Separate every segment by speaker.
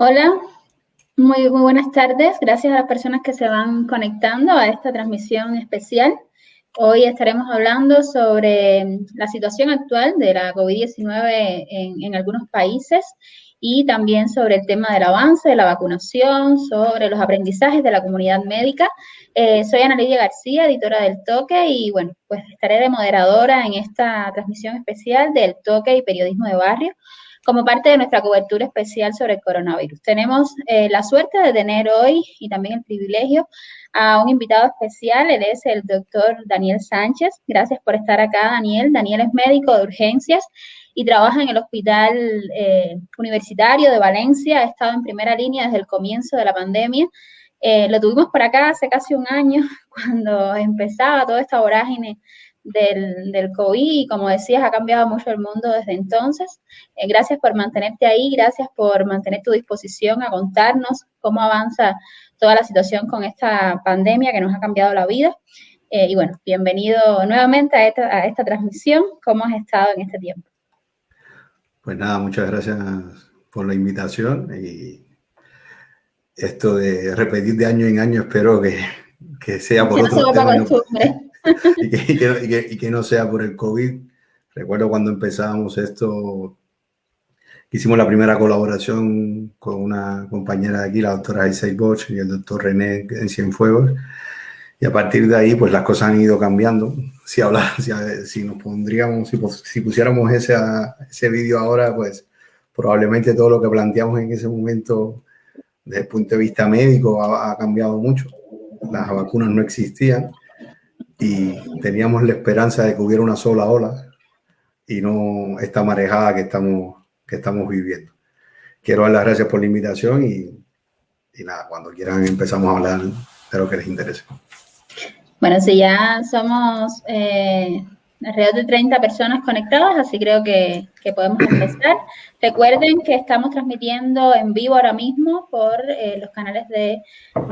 Speaker 1: Hola, muy, muy buenas tardes. Gracias a las personas que se van conectando a esta transmisión especial. Hoy estaremos hablando sobre la situación actual de la COVID-19 en, algunos países y también sobre el tema del avance de la vacunación, sobre los aprendizajes de la comunidad médica. Eh, soy Ana Lidia García, editora del Toque, y bueno, pues estaré de moderadora en esta transmisión especial del Toque y Periodismo de Barrio como parte de nuestra cobertura especial sobre el coronavirus. Tenemos eh, la suerte de tener hoy y también el privilegio a un invitado especial, él es el doctor Daniel Sánchez. Gracias por estar acá, Daniel. Daniel es médico de urgencias y trabaja en el Hospital eh, Universitario de Valencia. Ha estado en primera línea desde el comienzo de la pandemia. Eh, lo tuvimos por acá hace casi un año, cuando empezaba toda esta vorágine del, del, COVID y como decías, ha cambiado mucho el mundo desde entonces. Eh, gracias por mantenerte ahí, gracias por mantener tu disposición a contarnos cómo avanza toda la situación con esta pandemia que nos ha cambiado la vida. Eh, y bueno, bienvenido nuevamente a esta, a esta transmisión. ¿Cómo has estado en este tiempo?
Speaker 2: Pues nada, muchas gracias por la invitación y esto de repetir de año en año espero que, que sea por otro y, que, no sea por el COVID. Recuerdo cuando empezábamos esto, hicimos la primera colaboración con una compañera de aquí, la doctora Isaac Bosch y el doctor René en Cienfuegos. Y a partir de ahí, pues las cosas han ido cambiando. Si, habla, si, nos pondríamos, si, pusiéramos ese, ese vídeo ahora, pues probablemente todo lo que planteamos en ese momento desde el punto de vista médico ha cambiado mucho. Las vacunas no existían y teníamos la esperanza de que hubiera una sola ola y no esta marejada que estamos, que estamos viviendo. Quiero dar las gracias por la invitación y, nada, cuando quieran empezamos a hablar de lo que les interese.
Speaker 1: Bueno, si ya somos eh, alrededor de 30 personas conectadas, así creo que, que, podemos empezar. Recuerden que estamos transmitiendo en vivo ahora mismo por eh, los canales de,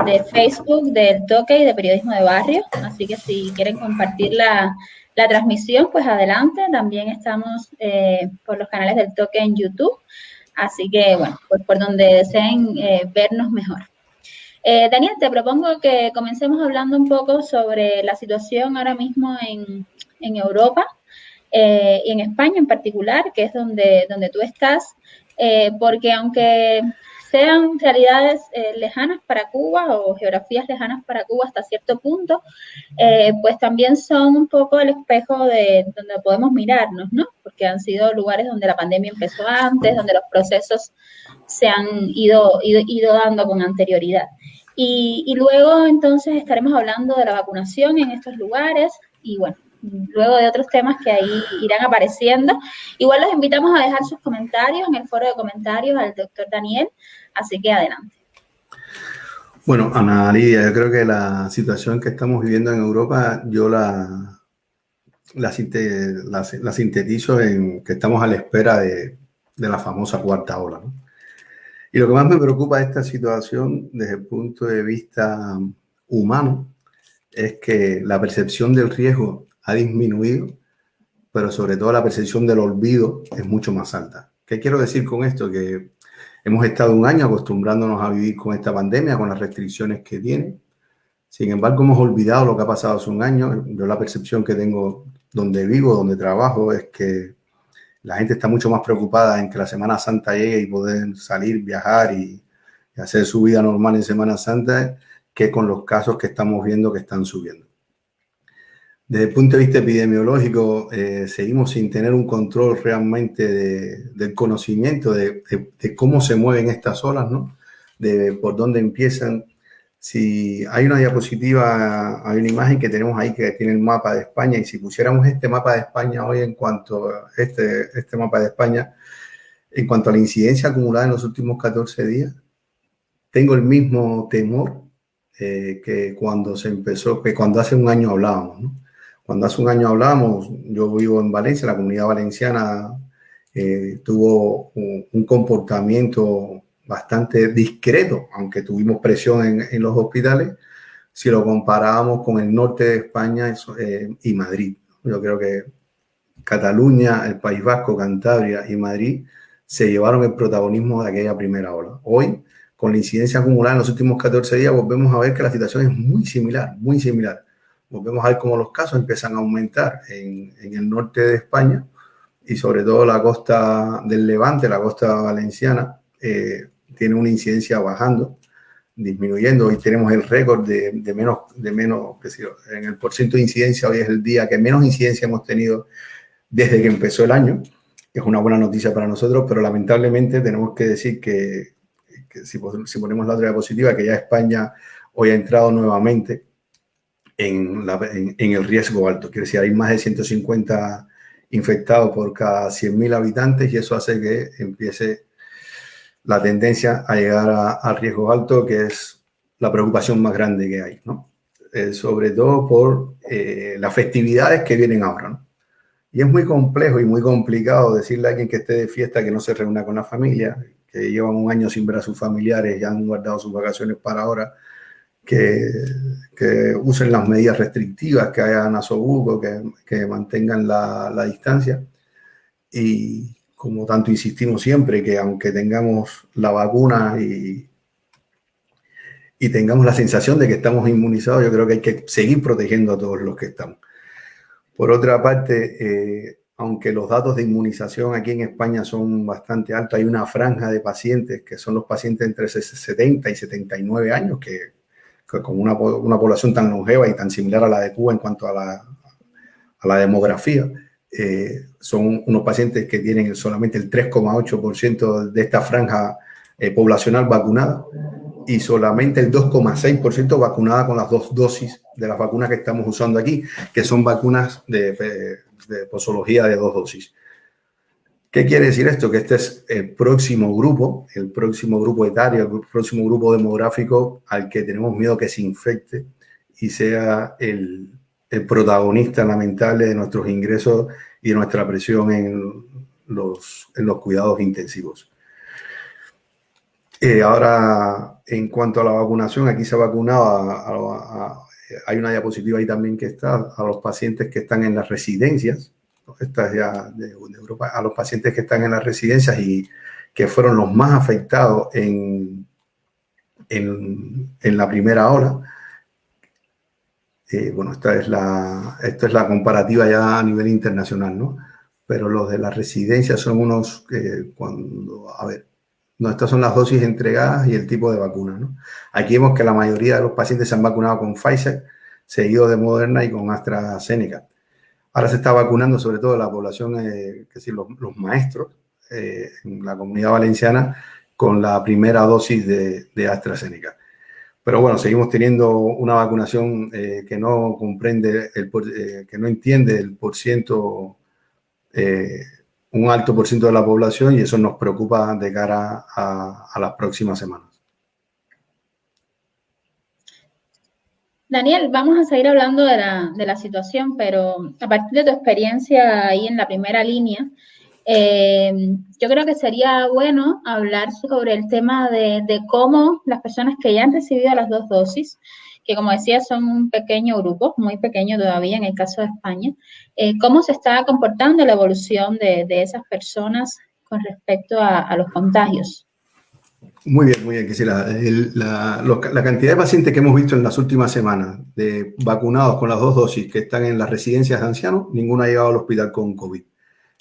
Speaker 1: de, Facebook, del Toque y de Periodismo de Barrio, así que si quieren compartir la, la transmisión, pues adelante. También estamos eh, por los canales del Toque en YouTube, así que bueno, pues por donde deseen eh, vernos mejor. Daniel, te propongo que comencemos hablando un poco sobre la situación ahora mismo en, en Europa eh, y en España en particular, que es donde, donde tú estás, eh, porque aunque sean realidades eh, lejanas para Cuba o geografías lejanas para Cuba hasta cierto punto, pues también son un poco el espejo de donde podemos mirarnos, ¿no? Porque han sido lugares donde la pandemia empezó antes, donde los procesos se han ido, ido, ido dando con anterioridad. Y, y, luego entonces estaremos hablando de la vacunación en estos lugares y bueno, luego de otros temas que ahí irán apareciendo. Igual los invitamos a dejar sus comentarios en el foro de comentarios al doctor Daniel, así que adelante.
Speaker 2: Bueno, Ana Lidia, yo creo que la situación que estamos viviendo en Europa, yo la, la, sintetizo en que estamos a la espera de, de la famosa cuarta ola. Y lo que más me preocupa de esta situación desde el punto de vista humano es que la percepción del riesgo ha disminuido, pero sobre todo la percepción del olvido es mucho más alta. ¿Qué quiero decir con esto? Que hemos estado un año acostumbrándonos a vivir con esta pandemia, con las restricciones que tiene. Sin embargo, hemos olvidado lo que ha pasado hace un año. Yo la percepción que tengo donde vivo, donde trabajo, es que la gente está mucho más preocupada en que la Semana Santa llegue y poder salir, viajar y, y hacer su vida normal en Semana Santa que con los casos que estamos viendo que están subiendo. Desde el punto de vista epidemiológico, eh, seguimos sin tener un control realmente del conocimiento de, cómo se mueven estas olas, ¿no? De por dónde empiezan. Si hay una diapositiva, hay una imagen que tenemos ahí que tiene el mapa de España y si pusiéramos este mapa de España hoy en cuanto a este, este mapa de España, en cuanto a la incidencia acumulada en los últimos 14 días, tengo el mismo temor eh, que cuando se empezó, que cuando hace un año hablábamos, ¿no? Cuando hace un año hablamos, yo vivo en Valencia, la comunidad valenciana eh, tuvo un, comportamiento bastante discreto, aunque tuvimos presión en, los hospitales, si lo comparábamos con el norte de España eh, y Madrid. Yo creo que Cataluña, el País Vasco, Cantabria y Madrid se llevaron el protagonismo de aquella primera ola. Hoy, con la incidencia acumulada en los últimos 14 días, volvemos a ver que la situación es muy similar, muy similar. Volvemos a ver cómo los casos empiezan a aumentar en, el norte de España y sobre todo la costa del Levante, la costa valenciana, eh, tiene una incidencia bajando, disminuyendo. Hoy tenemos el récord de, menos, de menos, qué sé en el porcentaje de incidencia, hoy es el día que menos incidencia hemos tenido desde que empezó el año es una buena noticia para nosotros, pero lamentablemente tenemos que decir que, si, ponemos la otra diapositiva, que ya España hoy ha entrado nuevamente en, el riesgo alto. Quiere decir, hay más de 150 infectados por cada 100.000 habitantes y eso hace que empiece la tendencia a llegar al riesgo alto, que es la preocupación más grande que hay, ¿no? Eh, sobre todo por eh, las festividades que vienen ahora, ¿no? Y es muy complejo y muy complicado decirle a alguien que esté de fiesta que no se reúna con la familia, que llevan un año sin ver a sus familiares y han guardado sus vacaciones para ahora, que, que usen las medidas restrictivas, que hagan asobuco, que, que mantengan la, la distancia. Y como tanto insistimos siempre, que aunque tengamos la vacuna y, y tengamos la sensación de que estamos inmunizados, yo creo que hay que seguir protegiendo a todos los que estamos. Por otra parte, eh, aunque los datos de inmunización aquí en España son bastante altos, hay una franja de pacientes que son los pacientes entre 70 y 79 años, que, con una, población tan longeva y tan similar a la de Cuba en cuanto a la, demografía, eh, son unos pacientes que tienen solamente el 3,8% de esta franja eh, poblacional vacunada y solamente el 2,6% vacunada con las dos dosis de las vacunas que estamos usando aquí, que son vacunas de, de, posología de dos dosis. ¿Qué quiere decir esto? Que este es el próximo grupo, el próximo grupo etario, el próximo grupo demográfico al que tenemos miedo que se infecte y sea el, protagonista lamentable de nuestros ingresos y de nuestra presión en los, en los cuidados intensivos. Eh, ahora, en cuanto a la vacunación, aquí se ha vacunado, hay una diapositiva ahí también que está, a los pacientes que están en las residencias, esta es ya de, Europa, a los pacientes que están en las residencias y que fueron los más afectados en, en, la primera ola. Eh, bueno, esta es, la, esta es la comparativa ya a nivel internacional, ¿no? Pero los de las residencias son unos que cuando, a ver, no, estas son las dosis entregadas y el tipo de vacuna. ¿no? Aquí vemos que la mayoría de los pacientes se han vacunado con Pfizer, seguido de Moderna y con AstraZeneca. Ahora se está vacunando sobre todo la población, eh, que decir, los, maestros eh, en la comunidad valenciana con la primera dosis de, AstraZeneca. Pero bueno, seguimos teniendo una vacunación eh, que no comprende, el, que no entiende el por ciento un alto por ciento de la población y eso nos preocupa de cara a, las próximas semanas.
Speaker 1: Daniel, vamos a seguir hablando de la, situación, pero a partir de tu experiencia ahí en la primera línea, eh, yo creo que sería bueno hablar sobre el tema de, de, cómo las personas que ya han recibido las dos dosis que como decía son un pequeño grupo, muy pequeño todavía en el caso de España, eh, ¿cómo se está comportando la evolución de, esas personas con respecto a, los contagios?
Speaker 2: Muy bien, muy bien, quisiera. La, la, cantidad de pacientes que hemos visto en las últimas semanas de vacunados con las dos dosis que están en las residencias de ancianos, ninguno ha llegado al hospital con COVID.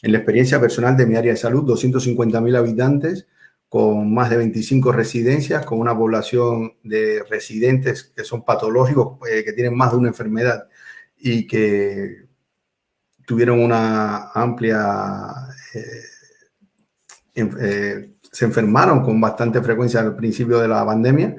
Speaker 2: En la experiencia personal de mi área de salud, 250.000 habitantes, con más de 25 residencias, con una población de residentes que son patológicos, eh, que tienen más de una enfermedad y que tuvieron una amplia... Eh, eh, se enfermaron con bastante frecuencia al principio de la pandemia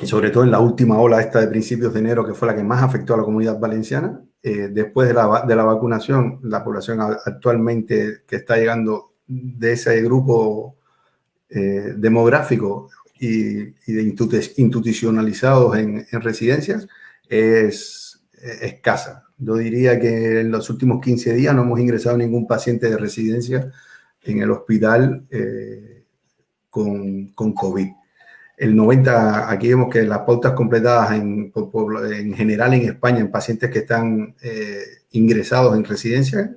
Speaker 2: y sobre todo en la última ola esta de principios de enero, que fue la que más afectó a la comunidad valenciana. después de la, de la vacunación, la población actualmente que está llegando de ese grupo eh, demográfico y, de institucionalizados en, residencias es escasa. Yo diría que en los últimos 15 días no hemos ingresado ningún paciente de residencia en el hospital eh, con, con, COVID. El 90, aquí vemos que las pautas completadas en, en general en España en pacientes que están eh, ingresados en residencia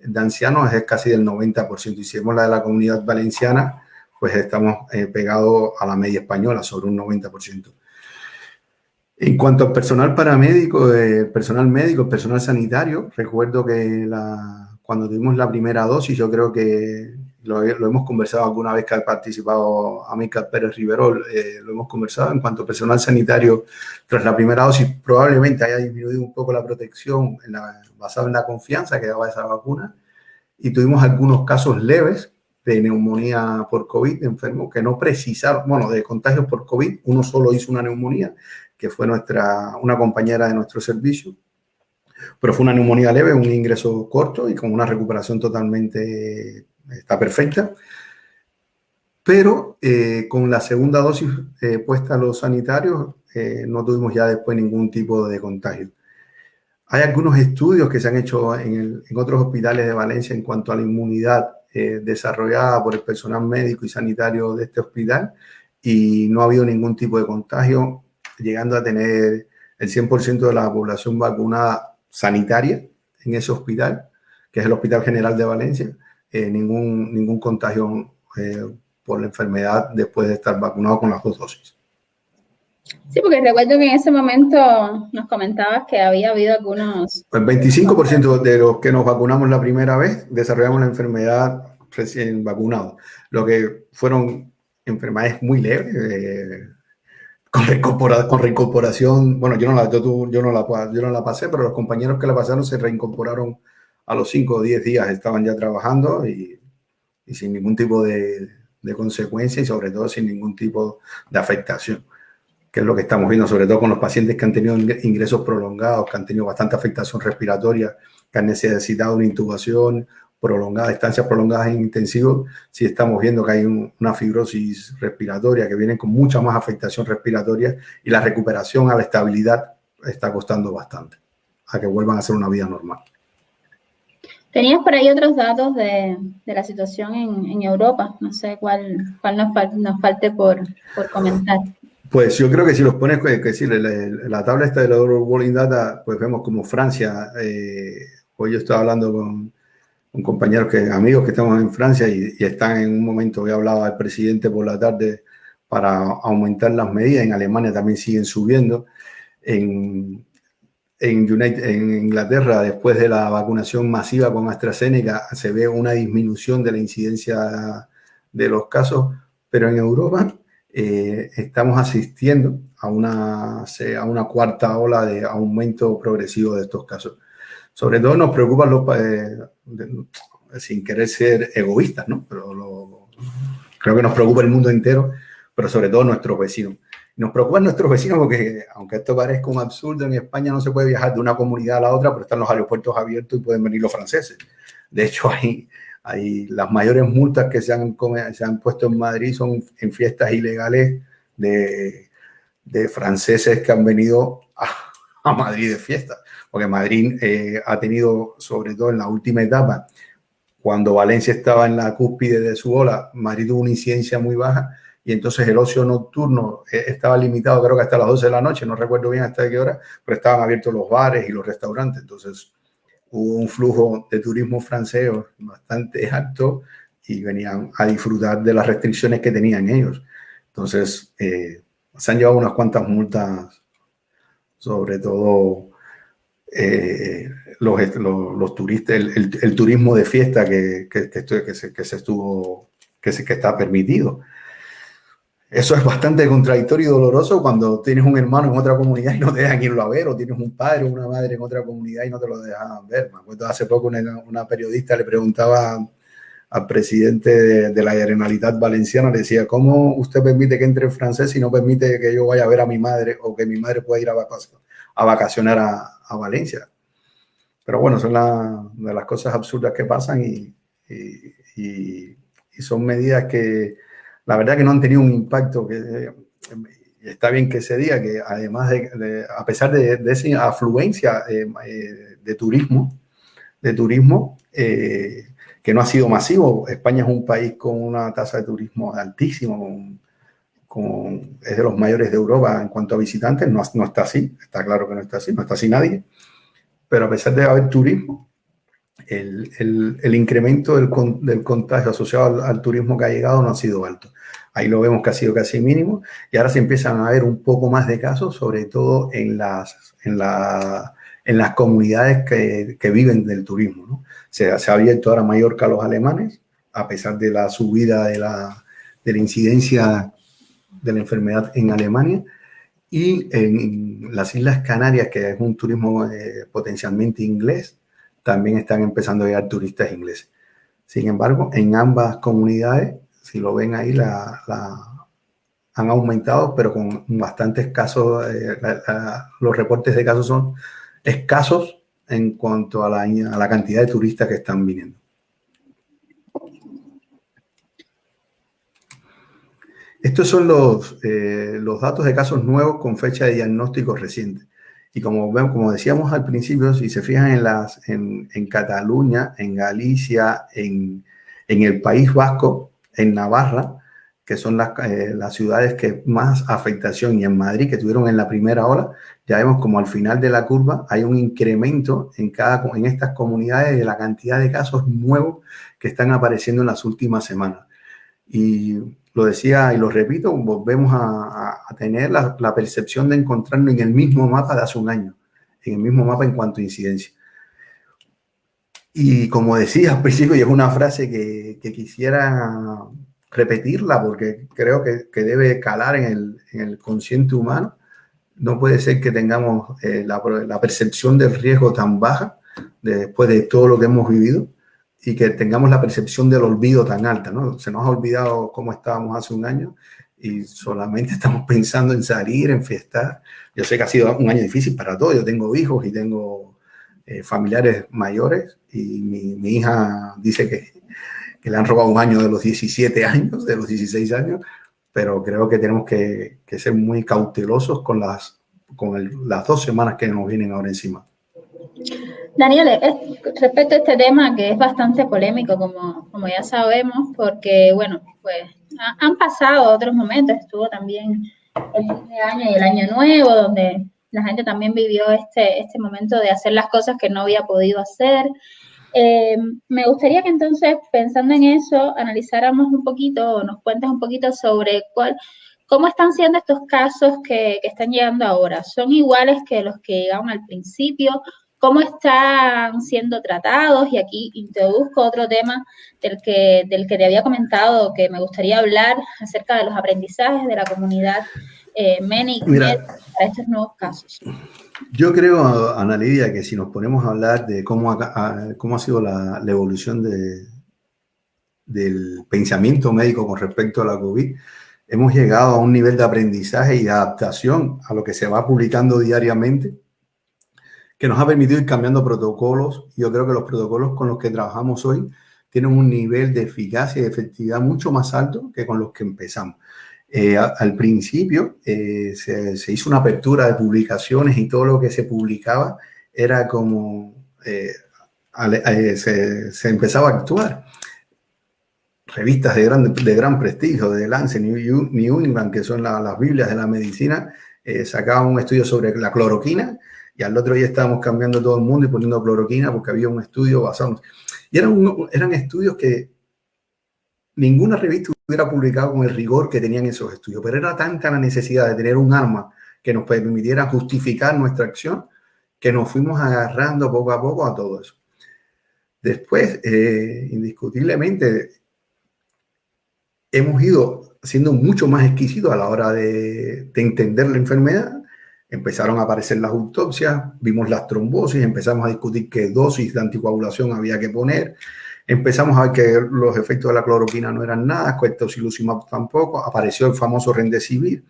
Speaker 2: de ancianos es casi del 90%. Y si vemos la de la comunidad valenciana, pues estamos eh, pegados a la media española, sobre un 90%. En cuanto al personal paramédico, eh, personal médico, personal sanitario, recuerdo que la, cuando tuvimos la primera dosis, yo creo que lo, hemos conversado alguna vez que ha participado Amílcar Pérez Riverol, eh, lo hemos conversado en cuanto al personal sanitario, tras la primera dosis. Probablemente haya disminuido un poco la protección en basada en la confianza que daba esa vacuna. Y tuvimos algunos casos leves de neumonía por COVID, enfermos que no precisaron, bueno, de contagios por COVID, uno solo hizo una neumonía, que fue nuestra, una compañera de nuestro servicio, pero fue una neumonía leve, un ingreso corto y con una recuperación totalmente, está perfecta. Pero eh, con la segunda dosis eh, puesta a los sanitarios, eh, no tuvimos ya después ningún tipo de contagio. Hay algunos estudios que se han hecho en otros hospitales de Valencia en cuanto a la inmunidad desarrollada por el personal médico y sanitario de este hospital y no ha habido ningún tipo de contagio, llegando a tener el 100% de la población vacunada sanitaria en ese hospital, que es el Hospital General de Valencia, eh, ningún, ningún contagio eh, por la enfermedad después de estar vacunado con las dos dosis.
Speaker 1: Sí, porque recuerdo que en ese momento nos comentabas que había habido algunos...
Speaker 2: El 25% de los que nos vacunamos la primera vez desarrollamos la enfermedad recién vacunados. Lo que fueron enfermedades muy leves, eh, con, reincorporación, bueno, yo no, la, yo, yo, no la, yo no la pasé, pero los compañeros que la pasaron se reincorporaron a los 5 o 10 días, estaban ya trabajando y, y sin ningún tipo de, de consecuencia y sobre todo sin ningún tipo de afectación que es lo que estamos viendo, sobre todo con los pacientes que han tenido ingresos prolongados, que han tenido bastante afectación respiratoria, que han necesitado una intubación prolongada, estancias prolongadas en intensivo, sí estamos viendo que hay una fibrosis respiratoria, que viene con mucha más afectación respiratoria y la recuperación a la estabilidad está costando bastante, a que vuelvan a hacer una vida normal.
Speaker 1: Tenías por ahí otros datos de, de la situación en, en, Europa, no sé cuál, cuál nos, nos falte por, por comentar.
Speaker 2: Pues yo creo que si los pones, que decir, la, la, tabla esta de la World Data, pues vemos como Francia, eh, hoy yo estaba hablando con, con, compañeros, que, amigos que estamos en Francia y, están en un momento, hoy hablaba el presidente por la tarde para aumentar las medidas, en Alemania también siguen subiendo, en, en Inglaterra, después de la vacunación masiva con AstraZeneca, se ve una disminución de la incidencia de los casos, pero en Europa eh, estamos asistiendo a una, a una cuarta ola de aumento progresivo de estos casos. Sobre todo nos preocupan los, eh, sin querer ser egoístas, ¿no? Pero lo, creo que nos preocupa el mundo entero, pero sobre todo nuestros vecinos. Nos preocupan nuestros vecinos porque, aunque esto parezca un absurdo, en España no se puede viajar de una comunidad a la otra, pero están los aeropuertos abiertos y pueden venir los franceses. De hecho, hay, hay las mayores multas que se han, se han puesto en Madrid son en fiestas ilegales de, de franceses que han venido a, a Madrid de fiesta, porque Madrid eh, ha tenido, sobre todo en la última etapa, cuando Valencia estaba en la cúspide de su ola, Madrid tuvo una incidencia muy baja y entonces el ocio nocturno eh, estaba limitado, creo que hasta las 12 de la noche, no recuerdo bien hasta qué hora, pero estaban abiertos los bares y los restaurantes, entonces hubo un flujo de turismo francés bastante alto y venían a disfrutar de las restricciones que tenían ellos. Entonces, eh, se han llevado unas cuantas multas, sobre todo eh, los, los, los, turistas, el, el, el, turismo de fiesta que, que, que, que, se, se estuvo, que, se, que está permitido. Eso es bastante contradictorio y doloroso cuando tienes un hermano en otra comunidad y no te dejan irlo a ver, o tienes un padre o una madre en otra comunidad y no te lo dejan ver. Me acuerdo hace poco una, una periodista le preguntaba al presidente de, de, la Generalitat Valenciana, le decía, ¿cómo usted permite que entre en francés si no permite que yo vaya a ver a mi madre o que mi madre pueda ir a vacacionar a, a, Valencia? Pero bueno, son la, las cosas absurdas que pasan y, y, son medidas que la verdad que no han tenido un impacto que eh, está bien que se diga que además de, a pesar de, de esa afluencia eh, eh, de turismo, de turismo que no ha sido masivo, España es un país con una tasa de turismo altísima, es de los mayores de Europa en cuanto a visitantes, no, no está así, está claro que no está así, no está así nadie, pero a pesar de haber turismo, el, incremento del, contagio asociado al, turismo que ha llegado no ha sido alto. Ahí lo vemos que ha sido casi mínimo y ahora se empiezan a ver un poco más de casos, sobre todo en las, en en las comunidades que, viven del turismo. Se, se, ha abierto ahora Mallorca a los alemanes, a pesar de la subida de la, de la incidencia de la enfermedad en Alemania. Y en las Islas Canarias, que es un turismo eh, potencialmente inglés, también están empezando a llegar turistas ingleses. Sin embargo, en ambas comunidades, si lo ven ahí, la, han aumentado, pero con bastantes casos, eh, los reportes de casos son escasos en cuanto a la, a la cantidad de turistas que están viniendo. Estos son los, eh, los datos de casos nuevos con fecha de diagnóstico reciente. Y como, como decíamos al principio, si se fijan en, las, en, Cataluña, en Galicia, en, en, el País Vasco, en Navarra, que son las, eh, las, ciudades que más afectación, y en Madrid, que tuvieron en la primera ola, ya vemos como al final de la curva hay un incremento en, cada, en estas comunidades de la cantidad de casos nuevos que están apareciendo en las últimas semanas. Y lo decía y lo repito, volvemos a, tener la, percepción de encontrarnos en el mismo mapa de hace un año, en el mismo mapa en cuanto a incidencia. Y como decía al principio, y es una frase que, quisiera repetirla porque creo que, debe calar en el, consciente humano, no puede ser que tengamos eh, la, percepción del riesgo tan baja después de todo lo que hemos vivido y que tengamos la percepción del olvido tan alta, ¿no? Se nos ha olvidado cómo estábamos hace un año y solamente estamos pensando en salir, en fiestar. Yo sé que ha sido un año difícil para todos, yo tengo hijos y tengo eh, familiares mayores y mi, hija dice que, que, le han robado un año de los 17 años, de los 16 años, pero creo que tenemos que, que ser muy cautelosos con, las, con las dos semanas que nos vienen ahora encima.
Speaker 1: Daniel, respecto a este tema que es bastante polémico, como, como ya sabemos, porque, bueno, pues han pasado otros momentos, estuvo también el fin de año y el año nuevo, donde la gente también vivió este, este momento de hacer las cosas que no había podido hacer. Eh, me gustaría que entonces, pensando en eso, analizáramos un poquito o nos cuentes un poquito sobre cuál, cómo están siendo estos casos que, que están llegando ahora. ¿Son iguales que los que llegaron al principio? Cómo están siendo tratados y aquí introduzco otro tema del que, del que te había comentado que me gustaría hablar acerca de los aprendizajes de la comunidad eh, MENIC para estos nuevos casos.
Speaker 2: Yo creo, Ana Lidia, que si nos ponemos a hablar de cómo ha, cómo ha sido la, la evolución de, del pensamiento médico con respecto a la COVID, hemos llegado a un nivel de aprendizaje y de adaptación a lo que se va publicando diariamente que nos ha permitido ir cambiando protocolos. Yo creo que los protocolos con los que trabajamos hoy tienen un nivel de eficacia y de efectividad mucho más alto que con los que empezamos. Eh, al principio eh, se, hizo una apertura de publicaciones y todo lo que se publicaba era como eh, se, empezaba a actuar. Revistas de gran, de gran prestigio, de Lancet, New, New England, que son las Biblias de la medicina, sacaban un estudio sobre la cloroquina y al otro día estábamos cambiando todo el mundo y poniendo cloroquina porque había un estudio basado. Y eran, eran estudios que ninguna revista hubiera publicado con el rigor que tenían esos estudios, pero era tanta la necesidad de tener un arma que nos permitiera justificar nuestra acción que nos fuimos agarrando poco a poco a todo eso. Después, eh, indiscutiblemente, hemos ido siendo mucho más exquisitos a la hora de, de entender la enfermedad Empezaron a aparecer las autopsias, vimos las trombosis, empezamos a discutir qué dosis de anticoagulación había que poner, empezamos a ver que los efectos de la cloroquina no eran nada, tocilizumab tampoco, apareció el famoso Rendecivir.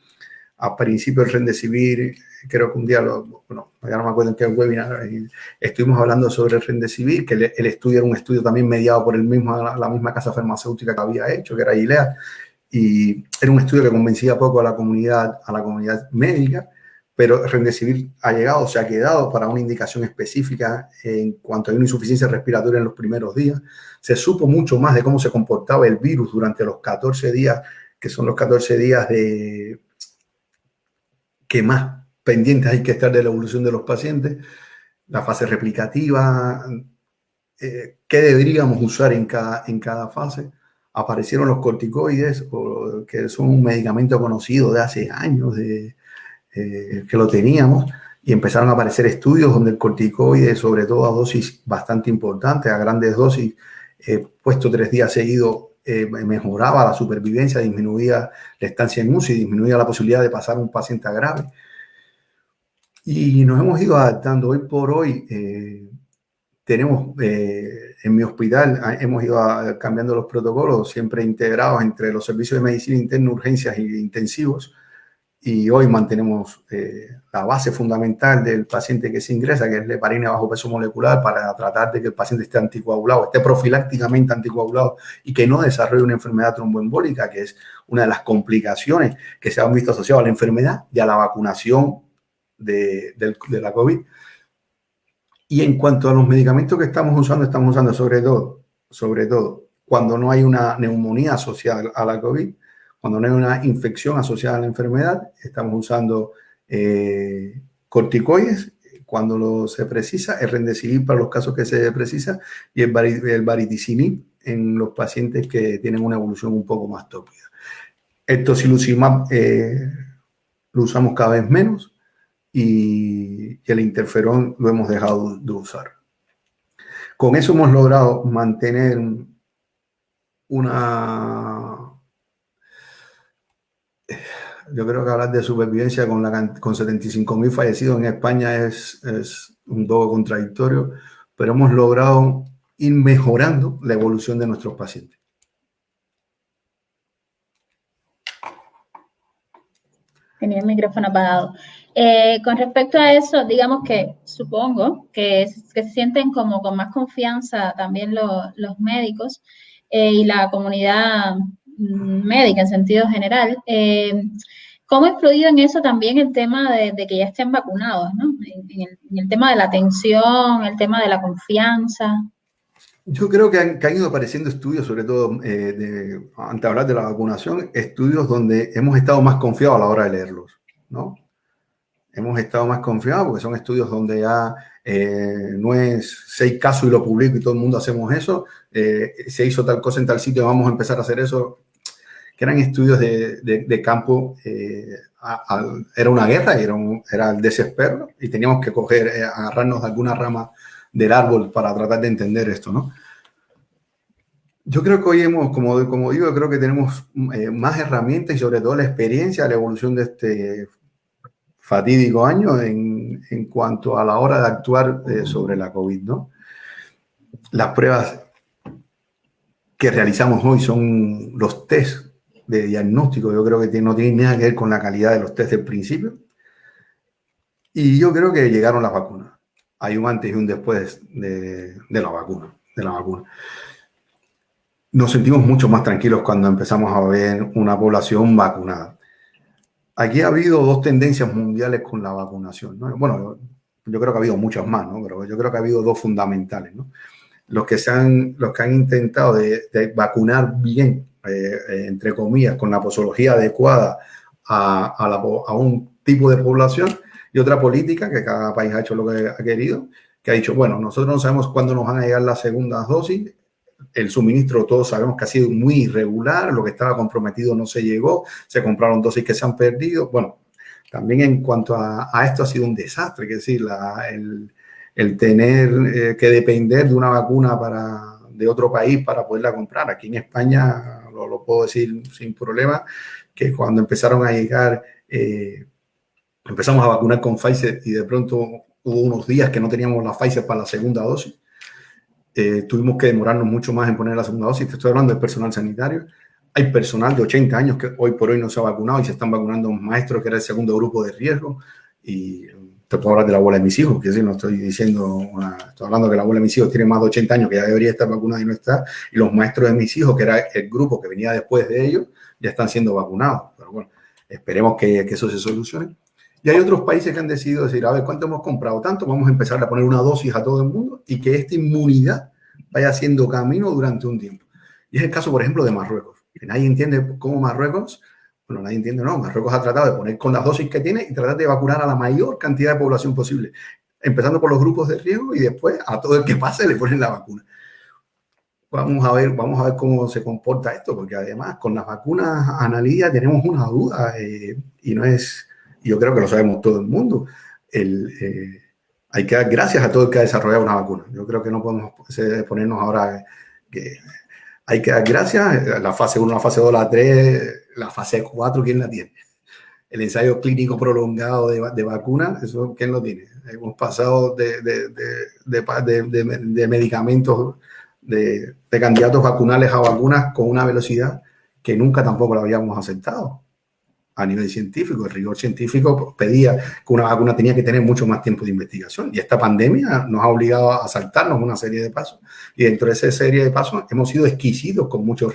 Speaker 2: A principio el Rendecivir, creo que un día, lo, bueno, ya no me acuerdo en qué webinar, eh, estuvimos hablando sobre el Rendecivir, que el, estudio era un estudio también mediado por el mismo, la, misma casa farmacéutica que había hecho, que era Gilead, y era un estudio que convencía poco a la comunidad, a la comunidad médica, pero Remdesivir ha llegado, se ha quedado para una indicación específica en cuanto a una insuficiencia respiratoria en los primeros días. Se supo mucho más de cómo se comportaba el virus durante los 14 días, que son los 14 días de que más pendientes hay que estar de la evolución de los pacientes, la fase replicativa, eh, qué deberíamos usar en cada, en cada fase. Aparecieron los corticoides, que son un medicamento conocido de hace años, de, eh, que lo teníamos, y empezaron a aparecer estudios donde el corticoide, sobre todo a dosis bastante importantes, a grandes dosis, puesto tres días seguidos, mejoraba la supervivencia, disminuía la estancia en UCI, disminuía la posibilidad de pasar un paciente a grave. Y nos hemos ido adaptando. Hoy por hoy eh, tenemos eh, en mi hospital, ah, hemos ido cambiando los protocolos, siempre integrados entre los servicios de medicina interna, urgencias e intensivos. Y hoy mantenemos eh, la base fundamental del paciente que se ingresa, que es heparina bajo peso molecular, para tratar de que el paciente esté anticoagulado, esté profilácticamente anticoagulado y que no desarrolle una enfermedad tromboembólica, que es una de las complicaciones que se han visto asociadas a la enfermedad y a la vacunación de, la COVID. Y en cuanto a los medicamentos que estamos usando, estamos usando sobre todo, sobre todo, cuando no hay una neumonía asociada a la COVID, cuando no hay una infección asociada a la enfermedad, estamos usando eh, corticoides cuando lo se precisa, el rendecilib para los casos que se precisa y el, el en los pacientes que tienen una evolución un poco más tópica. El tocilizumab eh, lo usamos cada vez menos y, el interferón lo hemos dejado de usar. Con eso hemos logrado mantener una... Yo creo que hablar de supervivencia con, la, con 75.000 fallecidos en España es, es un poco contradictorio, pero hemos logrado ir mejorando la evolución de nuestros pacientes.
Speaker 1: Tenía el micrófono apagado. Eh, con respecto a eso, digamos que supongo que, se sienten como con más confianza también los médicos eh, y la comunidad médica en sentido general. Eh, ¿Cómo ha influido en eso también el tema de, que ya estén vacunados, ¿no? En, el, tema de la atención, el tema de la confianza.
Speaker 2: Yo creo que han, ido apareciendo estudios, sobre todo de hablar de la vacunación, estudios donde hemos estado más confiados a la hora de leerlos, ¿no? hemos estado más confiados porque son estudios donde ya eh, no es seis casos y lo publico y todo el mundo hacemos eso, eh, se hizo tal cosa en tal sitio, vamos a empezar a hacer eso, que eran estudios de, de, campo, eh, era una guerra era, era el desespero y teníamos que coger, agarrarnos de alguna rama del árbol para tratar de entender esto, ¿no? Yo creo que hoy hemos, como, como digo, creo que tenemos más herramientas y sobre todo la experiencia, la evolución de este fatídico año en, en, cuanto a la hora de actuar eh, sobre la COVID, ¿no? Las pruebas que realizamos hoy son los test de diagnóstico, yo creo que no tienen nada que ver con la calidad de los test del principio. Y yo creo que llegaron las vacunas. Hay un antes y un después de, de la vacuna, de la vacuna. Nos sentimos mucho más tranquilos cuando empezamos a ver una población vacunada Aquí ha habido dos tendencias mundiales con la vacunación. Bueno, yo creo que ha habido muchas más, ¿no? pero yo creo que ha habido dos fundamentales. ¿no? Los, que se han, los que han intentado de, vacunar bien, eh, entre comillas, con la posología adecuada a, a, un tipo de población y otra política que cada país ha hecho lo que ha querido, que ha dicho, bueno, nosotros no sabemos cuándo nos van a llegar las segundas dosis, el suministro todos sabemos que ha sido muy irregular, lo que estaba comprometido no se llegó, se compraron dosis que se han perdido. Bueno, también en cuanto a, esto ha sido un desastre, es decir, el, tener eh, que depender de una vacuna para, de otro país para poderla comprar. Aquí en España, lo, puedo decir sin problema, que cuando empezaron a llegar, eh, empezamos a vacunar con Pfizer y de pronto hubo unos días que no teníamos la Pfizer para la segunda dosis eh, tuvimos que demorarnos mucho más en poner la segunda dosis. Te estoy hablando del personal sanitario. Hay personal de 80 años que hoy por hoy no se ha vacunado y se están vacunando maestros que era el segundo grupo de riesgo. Y te puedo hablar de la abuela de mis hijos, que sí, no estoy diciendo, estoy hablando que la abuela de mis hijos tiene más de 80 años, que ya debería estar vacunada y no está. Y los maestros de mis hijos, que era el grupo que venía después de ellos, ya están siendo vacunados. Pero bueno, esperemos que, que eso se solucione. Y hay otros países que han decidido decir, a ver, ¿cuánto hemos comprado? Tanto, vamos a empezar a poner una dosis a todo el mundo y que esta inmunidad vaya haciendo camino durante un tiempo. Y es el caso, por ejemplo, de Marruecos. Que nadie entiende cómo Marruecos, bueno, nadie entiende, no, Marruecos ha tratado de poner con las dosis que tiene y tratar de vacunar a la mayor cantidad de población posible. empezando por los grupos de riesgo y después a todo el que pase le ponen la vacuna. Vamos a ver, vamos a ver cómo se comporta esto, porque además con las vacunas analíticas tenemos una duda eh, y no es, yo creo que lo sabemos todo el mundo. El, eh, hay que dar gracias a todo el que ha desarrollado una vacuna. Yo creo que no podemos ponernos ahora que hay que dar gracias. La fase 1, la fase 2, la 3, la fase 4, ¿quién la tiene? El ensayo clínico prolongado de, de vacunas, ¿eso quién lo tiene? Hemos pasado de, de, de medicamentos, de, candidatos vacunales a vacunas con una velocidad que nunca tampoco lo habíamos aceptado a nivel científico. El rigor científico pedía que una vacuna tenía que tener mucho más tiempo de investigación. Y esta pandemia nos ha obligado a saltarnos una serie de pasos. Y dentro de esa serie de pasos hemos sido exquisitos con muchos,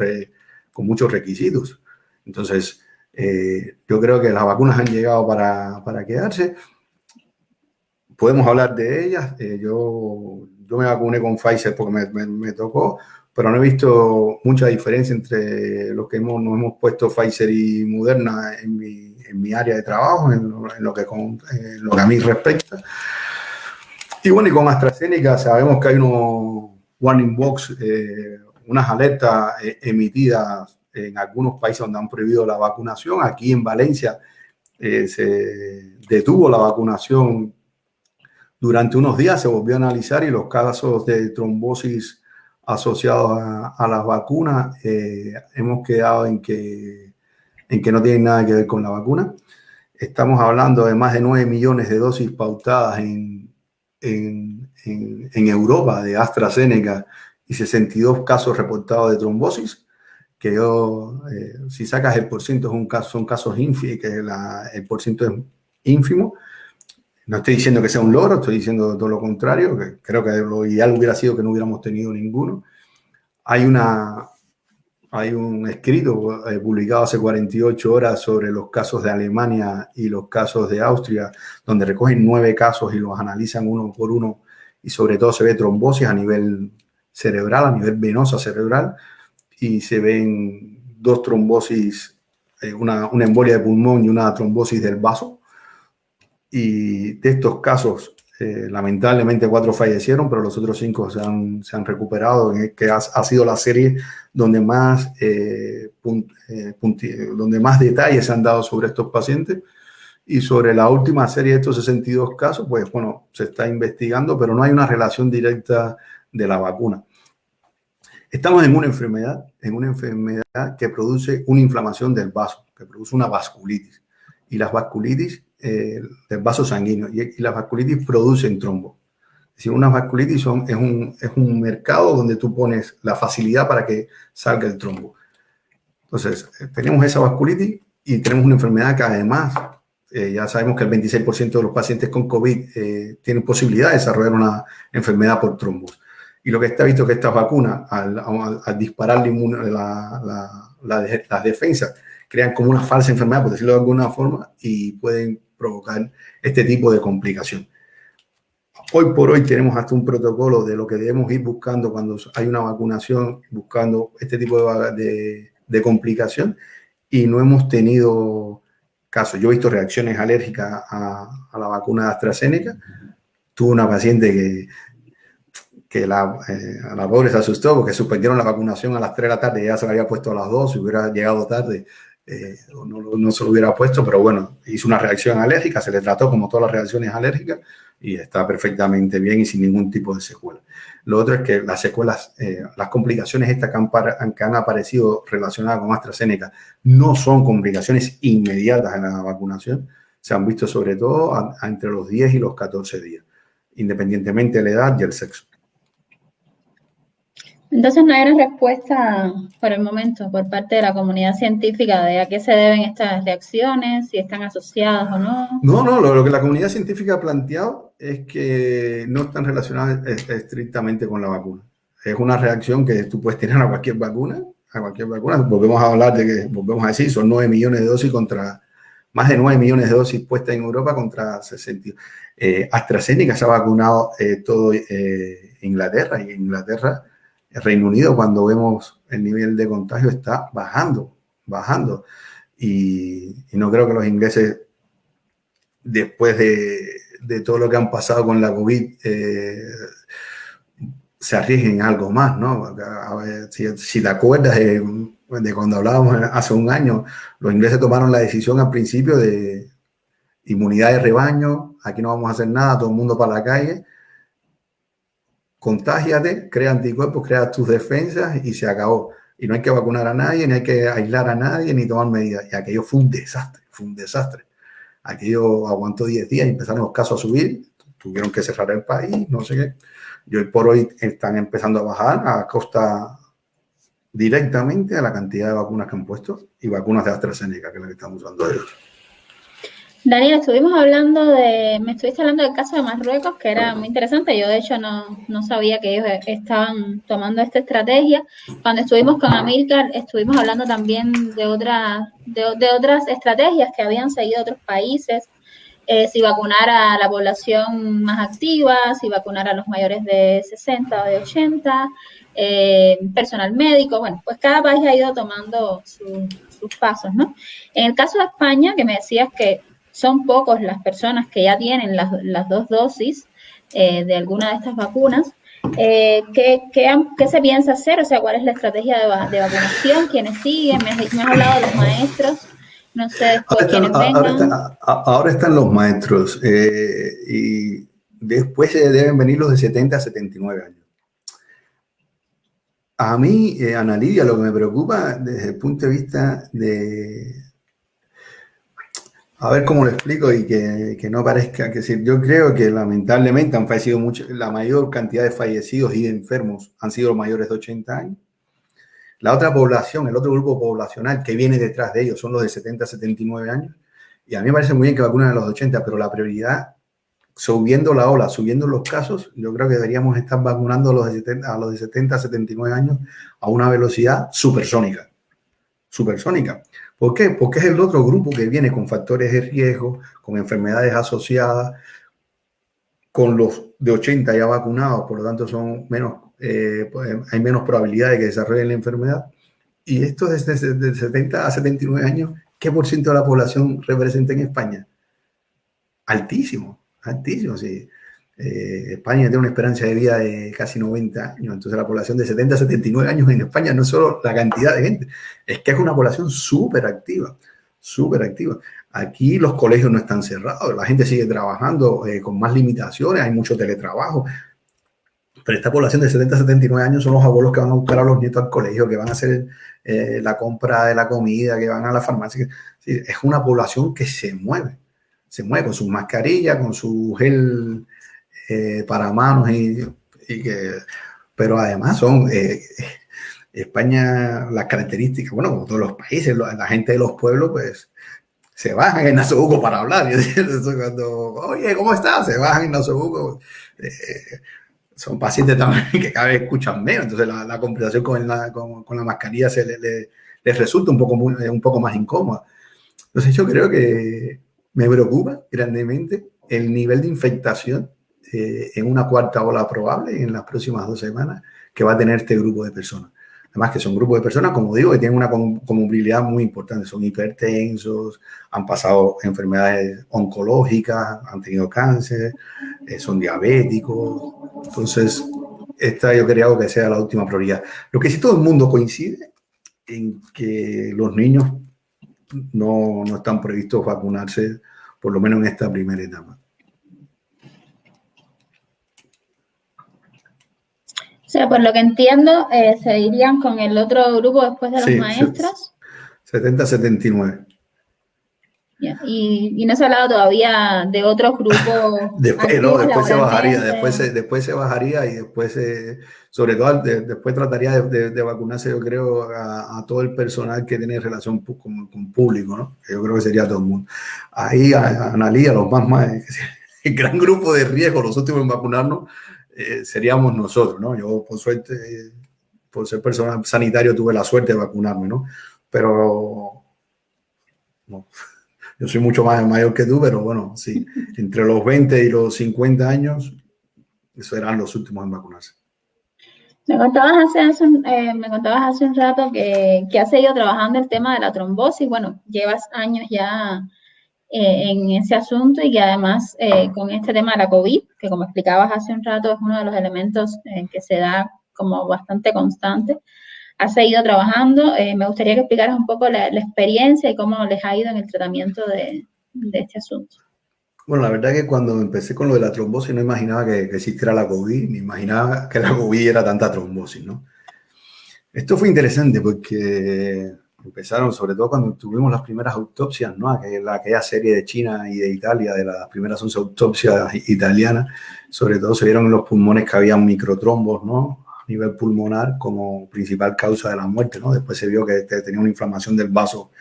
Speaker 2: con muchos requisitos. Entonces, eh, yo creo que las vacunas han llegado para, para quedarse. Podemos hablar de ellas. Eh, yo, yo me vacuné con Pfizer porque me, me tocó pero no he visto mucha diferencia entre los que hemos, nos hemos puesto Pfizer y Moderna en mi, en mi área de trabajo, en lo, que lo que a mí respecta. Y bueno, y con AstraZeneca sabemos que hay unos warning box, eh, unas alertas eh, emitidas en algunos países donde han prohibido la vacunación. Aquí en Valencia eh, se detuvo la vacunación durante unos días, se volvió a analizar y los casos de trombosis asociados a, las vacunas, eh, hemos quedado en que, en que no tienen nada que ver con la vacuna. Estamos hablando de más de 9 millones de dosis pautadas en, en, en, Europa de AstraZeneca y 62 casos reportados de trombosis, que yo, eh, si sacas el porciento, es un caso, son casos ínfimos, que el porciento es ínfimo, no estoy diciendo que sea un logro, estoy diciendo todo lo contrario, que creo que lo ideal hubiera sido que no hubiéramos tenido ninguno. Hay, una, hay un escrito eh, publicado hace 48 horas sobre los casos de Alemania y los casos de Austria, donde recogen nueve casos y los analizan uno por uno y sobre todo se ve trombosis a nivel cerebral, a nivel venosa cerebral, y se ven dos trombosis, eh, una, una embolia de pulmón y una trombosis del vaso y de estos casos, eh, lamentablemente cuatro fallecieron, pero los otros cinco se han, se han recuperado, que ha, ha, sido la serie donde más, eh, eh, donde más detalles se han dado sobre estos pacientes. Y sobre la última serie de estos 62 casos, pues bueno, se está investigando, pero no hay una relación directa de la vacuna. Estamos en una enfermedad, en una enfermedad que produce una inflamación del vaso, que produce una vasculitis. Y las vasculitis eh, del vaso sanguíneo y, las vasculitis producen trombo. Es decir, una vasculitis son, es, un, es un mercado donde tú pones la facilidad para que salga el trombo. Entonces, eh, tenemos esa vasculitis y tenemos una enfermedad que además, eh, ya sabemos que el 26% de los pacientes con COVID tienen posibilidad de desarrollar una enfermedad por trombos. Y lo que está visto es que estas vacunas, al, al, disparar la, la, la, las defensas, crean como una falsa enfermedad, por decirlo de alguna forma, y pueden provocar este tipo de complicación. Hoy por hoy tenemos hasta un protocolo de lo que debemos ir buscando cuando hay una vacunación, buscando este tipo de, de, complicación y no hemos tenido casos. Yo he visto reacciones alérgicas a, a la vacuna de AstraZeneca. Tuve una paciente que, que la, eh, a la pobre se asustó porque suspendieron la vacunación a las 3 de la tarde ya se la había puesto a las 2, si hubiera llegado tarde eh, no, se lo hubiera puesto, pero bueno, hizo una reacción alérgica, se le trató como todas las reacciones alérgicas y está perfectamente bien y sin ningún tipo de secuela. Lo otro es que las secuelas, eh, las complicaciones estas que han, que han, aparecido relacionadas con AstraZeneca no son complicaciones inmediatas en la vacunación, se han visto sobre todo entre los 10 y los 14 días, independientemente de la edad y el sexo.
Speaker 1: Entonces no hay una respuesta por el momento por parte de la comunidad científica de a qué se deben estas reacciones, si están asociadas o no.
Speaker 2: No, no, lo, que la comunidad científica ha planteado es que no están relacionadas estrictamente con la vacuna. Es una reacción que tú puedes tener a cualquier vacuna, a cualquier vacuna. Volvemos a hablar de que, volvemos a decir, son 9 millones de dosis contra, más de 9 millones de dosis puestas en Europa contra 60. Eh, AstraZeneca se ha vacunado eh, todo eh, Inglaterra y Inglaterra Reino Unido, cuando vemos el nivel de contagio, está bajando, bajando. Y, no creo que los ingleses, después de, de, todo lo que han pasado con la COVID eh, se arriesguen algo más, ¿no? si, te acuerdas de, cuando hablábamos hace un año, los ingleses tomaron la decisión al principio de inmunidad de rebaño, aquí no vamos a hacer nada, todo el mundo para la calle, contágiate, crea anticuerpos, crea tus defensas y se acabó. Y no hay que vacunar a nadie, ni hay que aislar a nadie, ni tomar medidas. Y aquello fue un desastre, fue un desastre. Aquello aguantó 10 días y empezaron los casos a subir, tuvieron que cerrar el país, no sé qué. Y hoy por hoy están empezando a bajar a costa directamente a la cantidad de vacunas que han puesto y vacunas de AstraZeneca, que es la que estamos usando ellos.
Speaker 1: Daniel, estuvimos hablando de, me estuviste hablando del caso de Marruecos, que era muy interesante. Yo, de hecho, no, no sabía que ellos estaban tomando esta estrategia. Cuando estuvimos con Amílcar, estuvimos hablando también de, otras de, otras estrategias que habían seguido otros países. Eh, si vacunar a la población más activa, si vacunar a los mayores de 60 o de 80, eh, personal médico. Bueno, pues cada país ha ido tomando sus pasos, ¿no? En el caso de España, que me decías que son pocos las personas que ya tienen las, dos dosis eh, de alguna de estas vacunas. Eh, ¿qué, se piensa hacer? O sea, ¿cuál es la estrategia de, vacunación? ¿Quiénes siguen? Me has, hablado de los maestros. No sé después quiénes vengan.
Speaker 2: Ahora, están los maestros eh, y después deben venir los de 70 a 79 años. A mí, Ana Lidia, lo que me preocupa desde el punto de vista de, a ver cómo lo explico y que, no parezca que decir, yo creo que lamentablemente han fallecido mucho, la mayor cantidad de fallecidos y de enfermos han sido los mayores de 80 años. La otra población, el otro grupo poblacional que viene detrás de ellos son los de 70 a 79 años. Y a mí me parece muy bien que vacunen a los 80, pero la prioridad, subiendo la ola, subiendo los casos, yo creo que deberíamos estar vacunando a los de 70 a, los de 70, a 79 años a una velocidad supersónica. Supersónica. ¿Por qué? Porque es el otro grupo que viene con factores de riesgo, con enfermedades asociadas, con los de 80 ya vacunados, por lo tanto son menos, eh, pues, hay menos probabilidad de que desarrollen la enfermedad. Y esto desde, desde 70 a 79 años, ¿qué por ciento de la población representa en España? Altísimo, altísimo, sí. Eh, España tiene una esperanza de vida de casi 90 años, entonces la población de 70 a 79 años en España no es solo la cantidad de gente, es que es una población súper activa, activa. Aquí los colegios no están cerrados, la gente sigue trabajando eh, con más limitaciones, hay mucho teletrabajo, pero esta población de 70 a 79 años son los abuelos que van a buscar a los nietos al colegio, que van a hacer eh, la compra de la comida, que van a la farmacia. es una población que se mueve, se mueve con su mascarilla, con su gel eh, para manos y, que, pero además son eh, España las características, bueno, como todos los países, la gente de los pueblos, pues se bajan en Nasobuco para hablar. cuando, oye, ¿cómo estás? Se bajan en Nasobuco. Eh, son pacientes también que cada vez escuchan menos, entonces la, conversación con la, con, la mascarilla se les resulta un poco, un poco más incómoda. Entonces yo creo que me preocupa grandemente el nivel de infectación eh, en una cuarta ola probable en las próximas dos semanas que va a tener este grupo de personas. Además que son grupos de personas, como digo, que tienen una comorbilidad muy importante. Son hipertensos, han pasado enfermedades oncológicas, han tenido cáncer, eh, son diabéticos. Entonces, esta yo creo que sea la última prioridad. Lo que sí todo el mundo coincide en que los niños no, no están previstos vacunarse, por lo menos en esta primera etapa.
Speaker 1: Sea, por lo que entiendo, eh, se irían con el otro grupo después de los maestros.
Speaker 2: 70-79.
Speaker 1: Y, no se ha hablado todavía de otros grupos.
Speaker 2: después, no, después se bajaría, después se, después se bajaría y después, sobre todo, después trataría de, vacunarse, yo creo, a, todo el personal que tiene relación con, con, público, ¿no? Yo creo que sería todo el mundo. Ahí, a, Analía, los más, más, el gran grupo de riesgo, los últimos en vacunarnos, eh, seríamos nosotros, ¿no? Yo, por suerte, por ser personal sanitario, tuve la suerte de vacunarme, ¿no? Pero yo soy mucho más mayor que tú, pero bueno, sí, entre los 20 y los 50 años, esos eran los últimos en vacunarse.
Speaker 1: Me contabas hace, eh, me contabas hace un rato que, que has seguido trabajando el tema de la trombosis. Bueno, llevas años ya en ese asunto y que además con este tema de la COVID, que como explicabas hace un rato es uno de los elementos que se da como bastante constante, ha seguido trabajando. me gustaría que explicaras un poco la, experiencia y cómo les ha ido en el tratamiento de este asunto.
Speaker 2: Bueno, la verdad es que cuando empecé con lo de la trombosis no imaginaba que, existiera la COVID, ni imaginaba que la COVID era tanta trombosis, ¿no? Esto fue interesante porque empezaron, sobre todo cuando tuvimos las primeras autopsias, ¿no? Aquella, aquella serie de China y de Italia, de las primeras 11 autopsias italianas, sobre todo se vieron en los pulmones que había microtrombos, ¿no? A nivel pulmonar como principal causa de la muerte, ¿no? Después se vio que tenía una inflamación del vaso,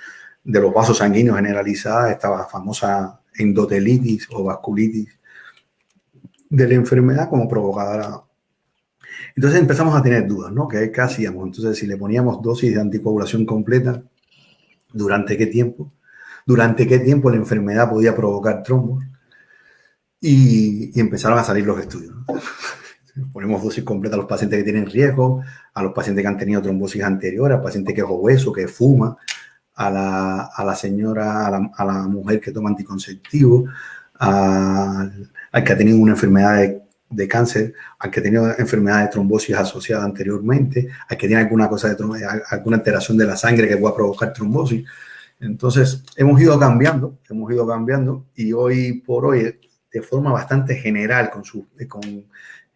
Speaker 2: de los vasos sanguíneos generalizada, estaba famosa endotelitis o vasculitis de la enfermedad como provocadora. Entonces empezamos a tener dudas, ¿no? ¿Qué, ¿Qué hacíamos? Entonces, si le poníamos dosis de anticoagulación completa, ¿durante qué tiempo? ¿Durante qué tiempo la enfermedad podía provocar trombos? Y, empezaron a salir los estudios. Ponemos dosis completa a los pacientes que tienen riesgo, a los pacientes que han tenido trombosis anterior, al paciente que es obeso, que fuma, a la, señora, a la, mujer que toma anticonceptivo, al, que ha tenido una enfermedad de, de, cáncer, al que tenido enfermedad de trombosis asociada anteriormente, al que tiene alguna cosa de alguna alteración de la sangre que pueda provocar trombosis. Entonces, hemos ido cambiando, hemos ido cambiando y hoy por hoy, de forma bastante general, con, su, con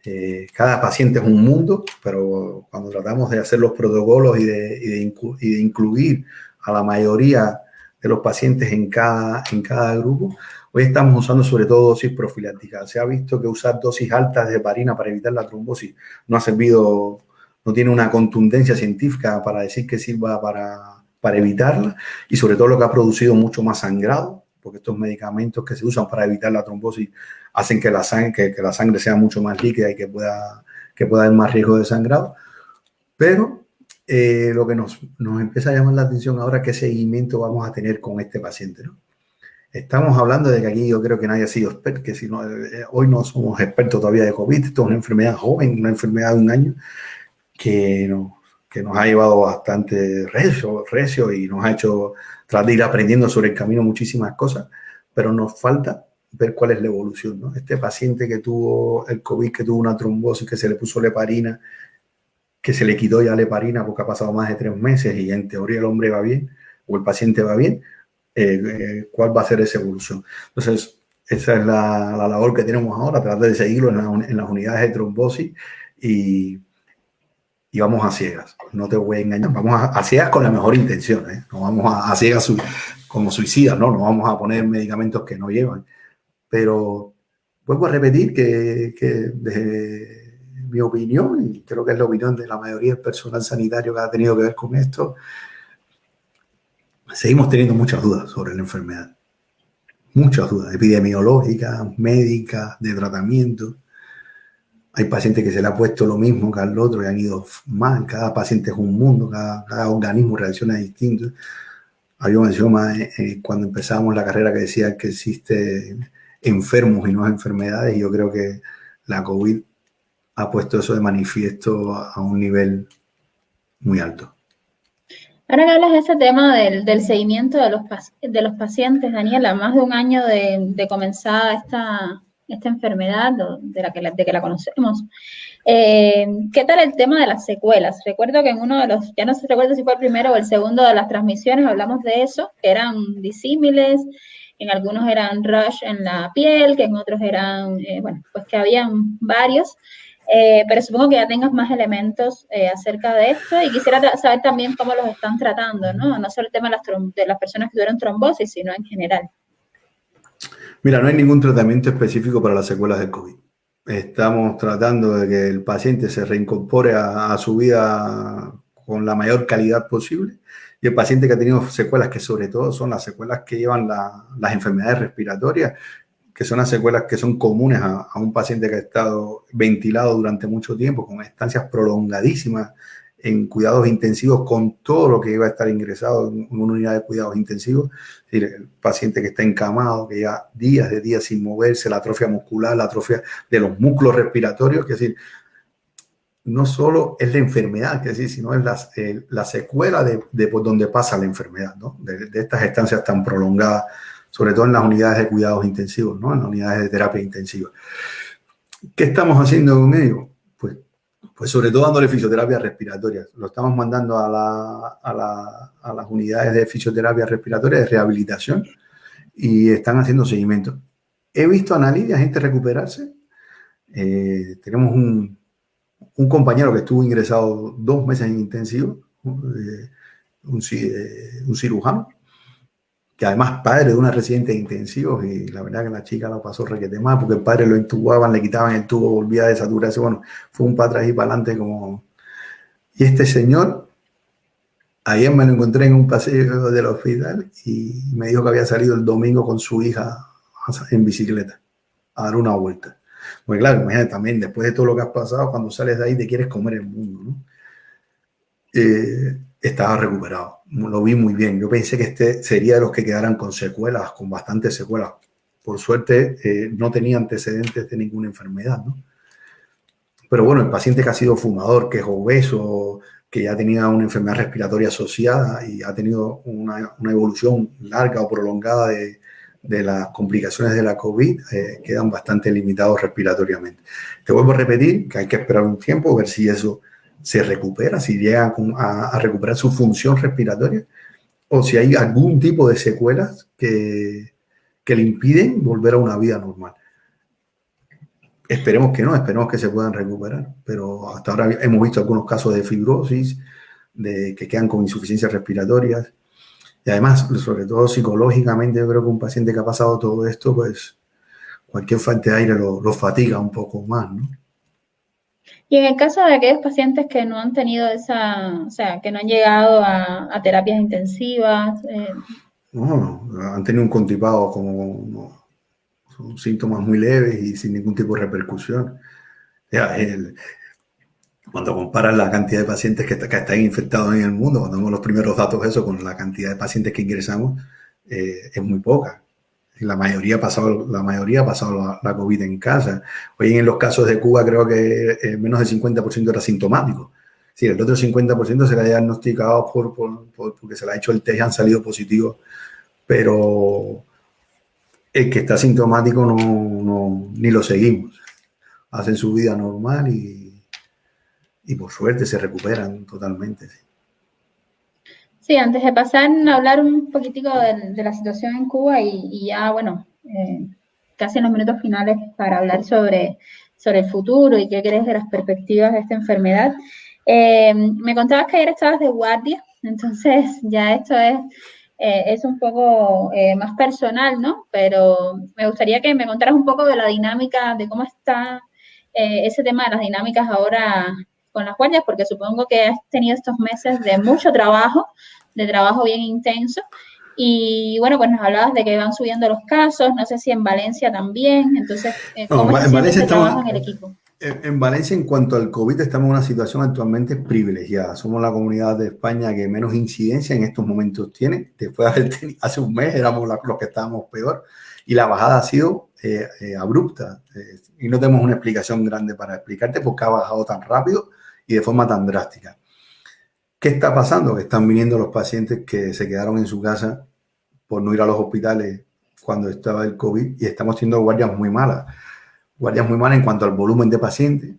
Speaker 2: eh, cada paciente es un mundo, pero cuando tratamos de hacer los protocolos y de, y de, y de incluir a la mayoría de los pacientes en cada, en cada grupo. Hoy estamos usando sobre todo dosis profilácticas. Se ha visto que usar dosis altas de heparina para evitar la trombosis no ha servido, no tiene una contundencia científica para decir que sirva para, para evitarla y sobre todo lo que ha producido mucho más sangrado, porque estos medicamentos que se usan para evitar la trombosis hacen que la sangre, que, que la sangre sea mucho más líquida y que pueda, que pueda haber más riesgo de sangrado. Pero eh, lo que nos, nos, empieza a llamar la atención ahora qué seguimiento vamos a tener con este paciente. ¿no? Estamos hablando de que aquí yo creo que nadie ha sido experto, que no, eh, hoy no somos expertos todavía de COVID, esto es una enfermedad joven, una enfermedad de un año que nos, ha llevado bastante recio, recio y nos ha hecho tratar de ir aprendiendo sobre el camino muchísimas cosas, pero nos falta ver cuál es la evolución. ¿no? Este paciente que tuvo el COVID, que tuvo una trombosis, que se le puso leparina, que se le quitó ya la heparina porque ha pasado más de tres meses y en teoría el hombre va bien o el paciente va bien, eh, eh, ¿cuál va a ser esa evolución? Entonces, esa es la, labor que tenemos ahora, tratar de seguirlo en, las unidades de trombosis y, y, vamos a ciegas. No te voy a engañar, vamos a, ciegas con la mejor intención, ¿eh? no vamos a, ciegas como suicidas, ¿no? no vamos a poner medicamentos que no llevan. Pero vuelvo a repetir que, que desde mi opinión, y creo que es la opinión de la mayoría del personal sanitario que ha tenido que ver con esto, seguimos teniendo muchas dudas sobre la enfermedad. Muchas dudas epidemiológicas, médicas, de tratamiento. Hay pacientes que se le ha puesto lo mismo que al otro y han ido mal. Cada paciente es un mundo, cada, organismo reacciona distinto. Había más eh, eh, cuando empezamos la carrera que decía que existe enfermos y no enfermedades. Y yo creo que la COVID ha puesto eso de manifiesto a un nivel muy alto.
Speaker 1: Ahora que hablas de ese tema del, seguimiento de los, de los pacientes, Daniela, más de un año de, de comenzada esta, esta enfermedad, de, la que la, de que la conocemos, eh, ¿qué tal el tema de las secuelas? Recuerdo que en uno de los, ya no se recuerdo si fue el primero o el segundo de las transmisiones, hablamos de eso, que eran disímiles, en algunos eran rush en la piel, que en otros eran, eh, bueno, pues que habían varios. Eh, pero supongo que ya tengas más elementos eh, acerca de esto y quisiera saber también cómo los están tratando, ¿no? No solo el tema de las, de las personas que tuvieron trombosis, sino en general.
Speaker 2: Mira, no hay ningún tratamiento específico para las secuelas del COVID. Estamos tratando de que el paciente se reincorpore a, su vida con la mayor calidad posible y el paciente que ha tenido secuelas, que sobre todo son las secuelas que llevan las enfermedades respiratorias, que son las secuelas que son comunes a, un paciente que ha estado ventilado durante mucho tiempo, con estancias prolongadísimas en cuidados intensivos, con todo lo que iba a estar ingresado en una unidad de cuidados intensivos. Es decir, el paciente que está encamado, que ya días de días sin moverse, la atrofia muscular, la atrofia de los músculos respiratorios, que es decir, no solo es la enfermedad, que decir, sino es la, la secuela de, de, por donde pasa la enfermedad, ¿no? de, de estas estancias tan prolongadas sobre todo en las unidades de cuidados intensivos, ¿no? en las unidades de terapia intensiva. ¿Qué estamos haciendo con ellos? Pues, pues sobre todo dándole fisioterapia respiratoria. Lo estamos mandando a, la, a, la, a las unidades de fisioterapia respiratoria de rehabilitación y están haciendo seguimiento. He visto a Nalidia gente recuperarse. Eh, tenemos un, un, compañero que estuvo ingresado dos meses en intensivo, eh, eh, un, cirujano, además padre de una residente de intensivos y la verdad que la chica lo pasó requete más porque el padre lo intubaban, le quitaban el tubo, volvía a desaturarse. Bueno, fue un para atrás y para adelante como... Y este señor Ayer me lo encontré en un paseo del hospital y me dijo que había salido el domingo con su hija en bicicleta a dar una vuelta. Pues claro, imagínate también, después de todo lo que has pasado, cuando sales de ahí te quieres comer el mundo. Eh, estaba recuperado, lo vi muy bien. Yo pensé que este sería de los que quedaran con secuelas, con bastantes secuelas. Por suerte, eh, no tenía antecedentes de ninguna enfermedad, ¿no? Pero bueno, el paciente que ha sido fumador, que es obeso, que ya tenía una enfermedad respiratoria asociada y ha tenido una, evolución larga o prolongada de, de, las complicaciones de la COVID, eh, quedan bastante limitados respiratoriamente. Te vuelvo a repetir que hay que esperar un tiempo, ver si eso se recupera, si llega a, recuperar su función respiratoria o si hay algún tipo de secuelas que, que le impiden volver a una vida normal. Esperemos que no, esperemos que se puedan recuperar, pero hasta ahora hemos visto algunos casos de fibrosis, de que quedan con insuficiencias respiratorias. Y además, sobre todo psicológicamente, yo creo que un paciente que ha pasado todo esto, pues cualquier falta de aire lo, fatiga un poco más, ¿no?
Speaker 1: Y en el caso de aquellos pacientes que no han tenido esa, o sea, que no han llegado a, terapias intensivas. Eh...
Speaker 2: No, han tenido un contipado como son síntomas muy leves y sin ningún tipo de repercusión. cuando comparas la cantidad de pacientes que, que, están infectados en el mundo, cuando vemos los primeros datos eso con la cantidad de pacientes que ingresamos, eh, es muy poca. La mayoría ha pasado, la, mayoría ha pasado la, COVID en casa. Hoy en los casos de Cuba creo que eh, menos del 50% era sintomático. Sí, el otro 50% se le ha diagnosticado por, por, porque se le ha hecho el test y han salido positivos, pero el que está sintomático no, no, ni lo seguimos. Hacen su vida normal y, y por suerte se recuperan totalmente.
Speaker 1: Antes de pasar a hablar un poquitico de, la situación en Cuba y, ya, bueno, eh, casi en los minutos finales para hablar sobre, sobre el futuro y qué crees de las perspectivas de esta enfermedad. Eh, me contabas que ayer estabas de guardia, entonces ya esto es eh, es un poco eh, más personal, ¿no? Pero me gustaría que me contaras un poco de la dinámica, de cómo está eh, ese tema de las dinámicas ahora con las guardias, porque supongo que has tenido estos meses de mucho trabajo, de trabajo bien intenso. Y bueno, pues nos hablabas de que van subiendo los casos, no sé si en Valencia también, entonces, ¿cómo
Speaker 2: no, en Valencia trabajo en el equipo? En Valencia, en cuanto al COVID, estamos en una situación actualmente privilegiada. Somos la comunidad de España que menos incidencia en estos momentos tiene. Después de haber tenido, hace un mes éramos los que estábamos peor y la bajada ha sido eh, eh, abrupta. Eh, y no tenemos una explicación grande para explicarte por qué ha bajado tan rápido y de forma tan drástica. ¿Qué está pasando? Que están viniendo los pacientes que se quedaron en su casa por no ir a los hospitales cuando estaba el COVID y estamos teniendo guardias muy malas guardias muy mal en cuanto al volumen de pacientes,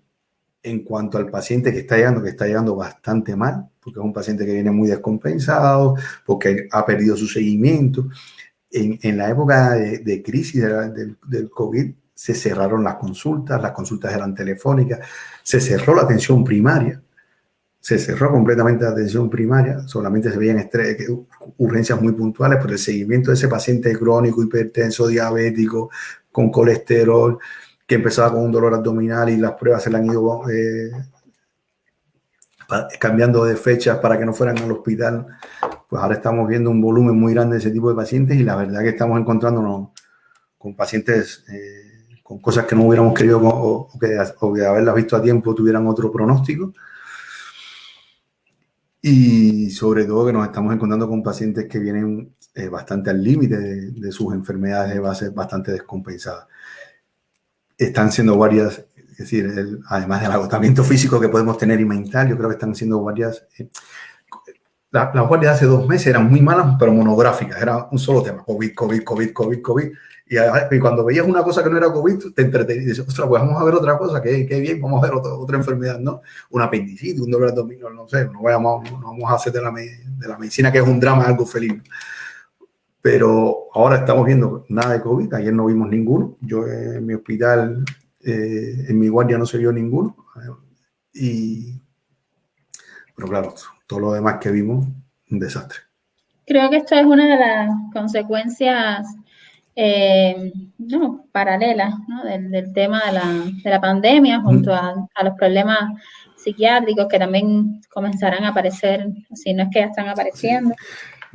Speaker 2: en cuanto al paciente que está llegando, que está llegando bastante mal, porque es un paciente que viene muy descompensado, porque ha perdido su seguimiento. En, en la época de, crisis del, del COVID se cerraron las consultas, las consultas eran telefónicas, se cerró la atención primaria, se cerró completamente la atención primaria, solamente se veían urgencias muy puntuales, pero el seguimiento de ese paciente crónico, hipertenso, diabético, con colesterol, que empezaba con un dolor abdominal y las pruebas se le han ido eh, cambiando de fechas para que no fueran al hospital, pues ahora estamos viendo un volumen muy grande de ese tipo de pacientes y la verdad que estamos encontrándonos con pacientes eh, con cosas que no hubiéramos querido o, que, o que haberlas visto a tiempo tuvieran otro pronóstico. Y sobre todo que nos estamos encontrando con pacientes que vienen eh, bastante al límite de, de, sus enfermedades de base bastante descompensadas están siendo varias, es decir, además del agotamiento físico que podemos tener y mental, yo creo que están siendo varias. Eh, las la guardias de hace dos meses eran muy malas, pero monográficas, era un solo tema, COVID, COVID, COVID, COVID, COVID. Y, cuando veías una cosa que no era COVID, te entretenías y dices, ostras, pues vamos a ver otra cosa, que, que bien, vamos a ver otra, otra enfermedad, ¿no? Una apendicitis, un dolor abdominal, no sé, no vamos, no vamos a hacer de la, de la medicina, que es un drama, algo feliz. Pero ahora estamos viendo nada de COVID, ayer no vimos ninguno. Yo en mi hospital, eh, en mi guardia no se vio ninguno. Y, pero claro, todo lo demás que vimos, un desastre.
Speaker 1: Creo que esto es una de las consecuencias eh, no, paralelas ¿no? Del, tema de la, de la pandemia junto a, a, los problemas psiquiátricos que también comenzarán a aparecer, si no es que ya están apareciendo.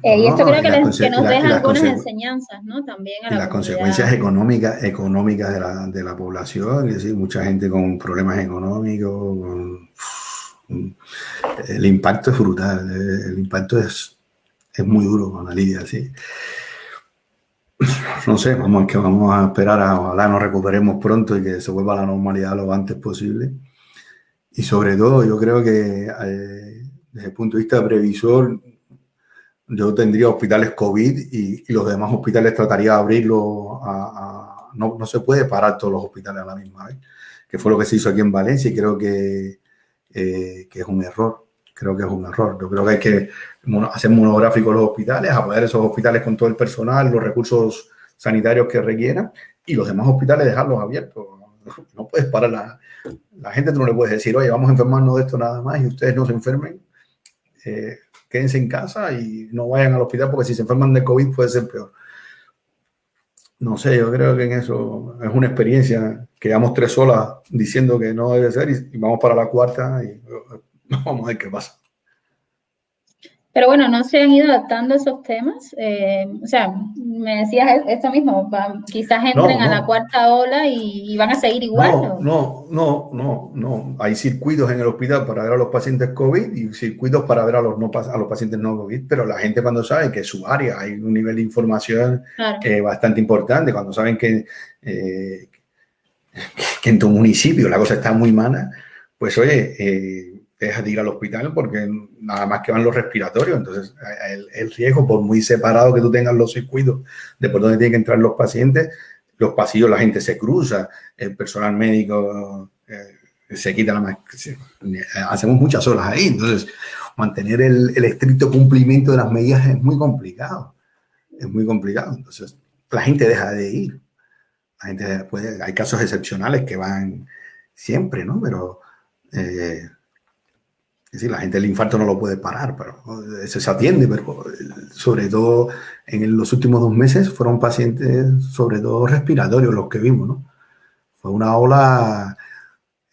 Speaker 1: Eh, y esto creo que, nos deja algunas enseñanzas, ¿no? También a
Speaker 2: la Las consecuencias económicas, económicas de la, de la población, es decir, mucha gente con problemas económicos, el impacto es brutal, el impacto es, es muy duro con la Lidia, sí. No sé, vamos, que vamos a esperar a ojalá nos recuperemos pronto y que se vuelva a la normalidad lo antes posible. Y sobre todo, yo creo que eh, desde el punto de vista previsor, yo tendría hospitales COVID y, los demás hospitales trataría de abrirlos a, no, no, se puede parar todos los hospitales a la misma vez, que fue lo que se hizo aquí en Valencia y creo que, eh, que es un error. Creo que es un error. Yo creo que hay que hacer monográficos los hospitales, apoyar esos hospitales con todo el personal, los recursos sanitarios que requieran y los demás hospitales dejarlos abiertos. No puedes parar la, la gente, tú no le puedes decir, oye, vamos a enfermarnos de esto nada más y ustedes no se enfermen. Eh, quédense en casa y no vayan al hospital porque si se enferman de COVID puede ser peor. No sé, yo creo que en eso es una experiencia que llevamos tres solas diciendo que no debe ser y, vamos para la cuarta y vamos a ver qué pasa.
Speaker 1: Pero bueno, no se han ido adaptando esos temas. Eh, o sea, me decías esto mismo, quizás entren a la cuarta ola y, van a seguir igual.
Speaker 2: No, no, no, no, Hay circuitos en el hospital para ver a los pacientes COVID y circuitos para ver a los, no, a los pacientes no COVID, pero la gente cuando sabe que su área hay un nivel de información eh, bastante importante, cuando saben que, eh, que en tu municipio la cosa está muy mala, pues oye, deja de ir al hospital porque nada más que van los respiratorios. Entonces, el, riesgo, por muy separado que tú tengas los circuitos de por dónde tienen que entrar los pacientes, los pasillos la gente se cruza, el personal médico eh, se quita la máscara. Hacemos muchas horas ahí. Entonces, mantener el, el, estricto cumplimiento de las medidas es muy complicado. Es muy complicado. Entonces, la gente deja de ir. La gente puede, hay casos excepcionales que van siempre, ¿no? Pero eh, es decir, la gente el infarto no lo puede parar, pero eso se atiende, pero sobre todo en los últimos dos meses fueron pacientes, sobre todo respiratorios, los que vimos, ¿no? Fue una ola,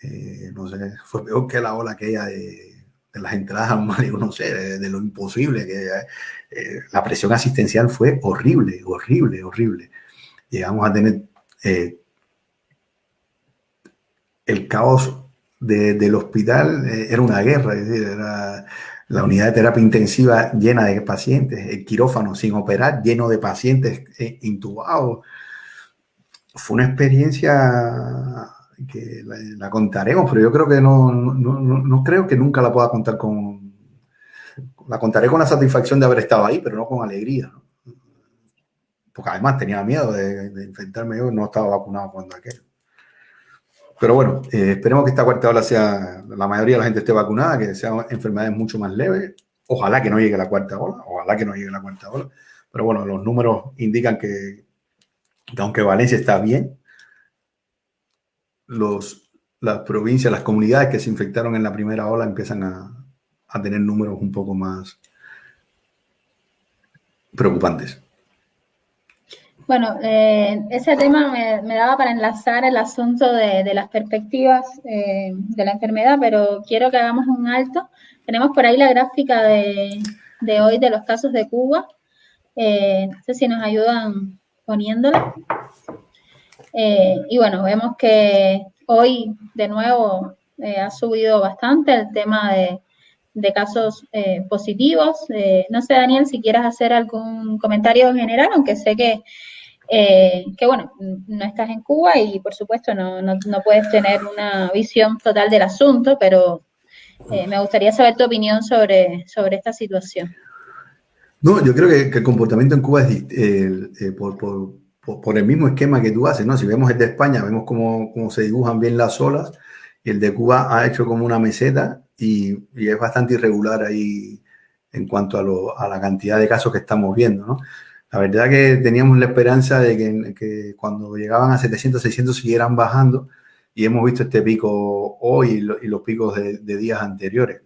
Speaker 2: eh, no sé, fue peor que la ola aquella de, de las entradas al mar, no sé, de, lo imposible, que eh, la presión asistencial fue horrible, horrible, horrible. Llegamos a tener eh, el caos del hospital eh, era una guerra, es decir, era la unidad de terapia intensiva llena de pacientes, el quirófano sin operar, lleno de pacientes eh, intubados. Fue una experiencia que la, contaremos, pero yo creo que no, no, no, creo que nunca la pueda contar con... La contaré con la satisfacción de haber estado ahí, pero no con alegría. Porque además tenía miedo de, de infectarme yo, no estaba vacunado cuando aquel. Pero bueno, eh, esperemos que esta cuarta ola sea, la mayoría de la gente esté vacunada, que sean enfermedades mucho más leves. Ojalá que no llegue la cuarta ola, ojalá que no llegue la cuarta ola. Pero bueno, los números indican que, aunque Valencia está bien, los, las provincias, las comunidades que se infectaron en la primera ola empiezan a, a tener números un poco más preocupantes.
Speaker 1: Bueno, eh, ese tema me, daba para enlazar el asunto de, las perspectivas eh, de la enfermedad, pero quiero que hagamos un alto. Tenemos por ahí la gráfica de, hoy de los casos de Cuba. Eh, no sé si nos ayudan poniéndola. y bueno, vemos que hoy de nuevo ha subido bastante el tema de, casos positivos. no sé, Daniel, si quieres hacer algún comentario general, aunque sé que eh, que bueno, no estás en Cuba y por supuesto no, no, puedes tener una visión total del asunto, pero Eh, me gustaría saber tu opinión sobre, sobre esta situación.
Speaker 2: No, yo creo que, el comportamiento en Cuba es eh, por, por, por, el mismo esquema que tú haces, ¿no? Si vemos el de España, vemos cómo, cómo se dibujan bien las olas el de Cuba ha hecho como una meseta y, y es bastante irregular ahí en cuanto a, lo, a, la cantidad de casos que estamos viendo, ¿no? La verdad que teníamos la esperanza de que, que cuando llegaban a 700, 600 siguieran bajando y hemos visto este pico hoy y, los picos de, días anteriores.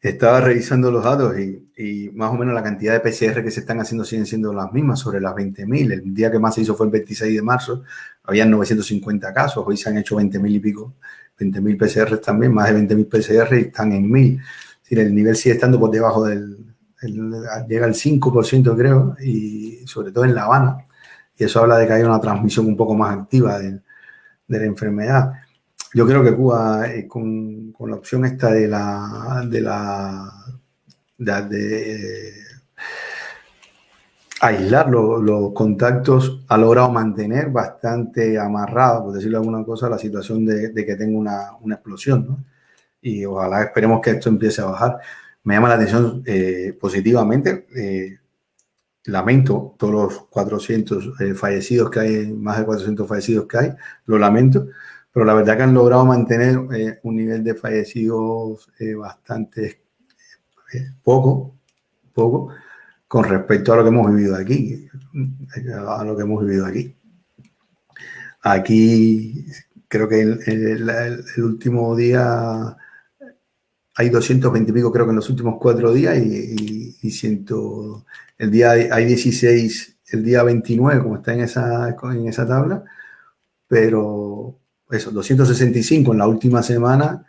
Speaker 2: Estaba revisando los datos y, más o menos la cantidad de PCR que se están haciendo siguen siendo las mismas, sobre las 20.000. El día que más se hizo fue el 26 de marzo, habían 950 casos, hoy se han hecho 20.000 y pico, 20.000 PCR también, más de 20.000 PCR y están en 1.000. el nivel sigue estando por debajo del, llega al 5% creo, y sobre todo en La Habana, y eso habla de que hay una transmisión un poco más activa del, de la enfermedad. Yo creo que Cuba, eh, con, la opción esta de la, de la de, eh, aislar los, contactos, ha logrado mantener bastante amarrado, por decirlo alguna cosa, la situación de, que tenga una, explosión. Y ojalá esperemos que esto empiece a bajar. Me llama la atención eh, positivamente. lamento todos los 400 fallecidos que hay, más de 400 fallecidos que hay, lo lamento, pero la verdad que han logrado mantener eh, un nivel de fallecidos eh, bastante eh, poco, poco, con respecto a lo que hemos vivido aquí, a lo que hemos vivido aquí. Aquí creo que el, último día hay 220 y pico, creo que en los últimos cuatro días y, siento, el día hay 16, el día 29, como está en esa, en esa tabla, pero eso, 265 en la última semana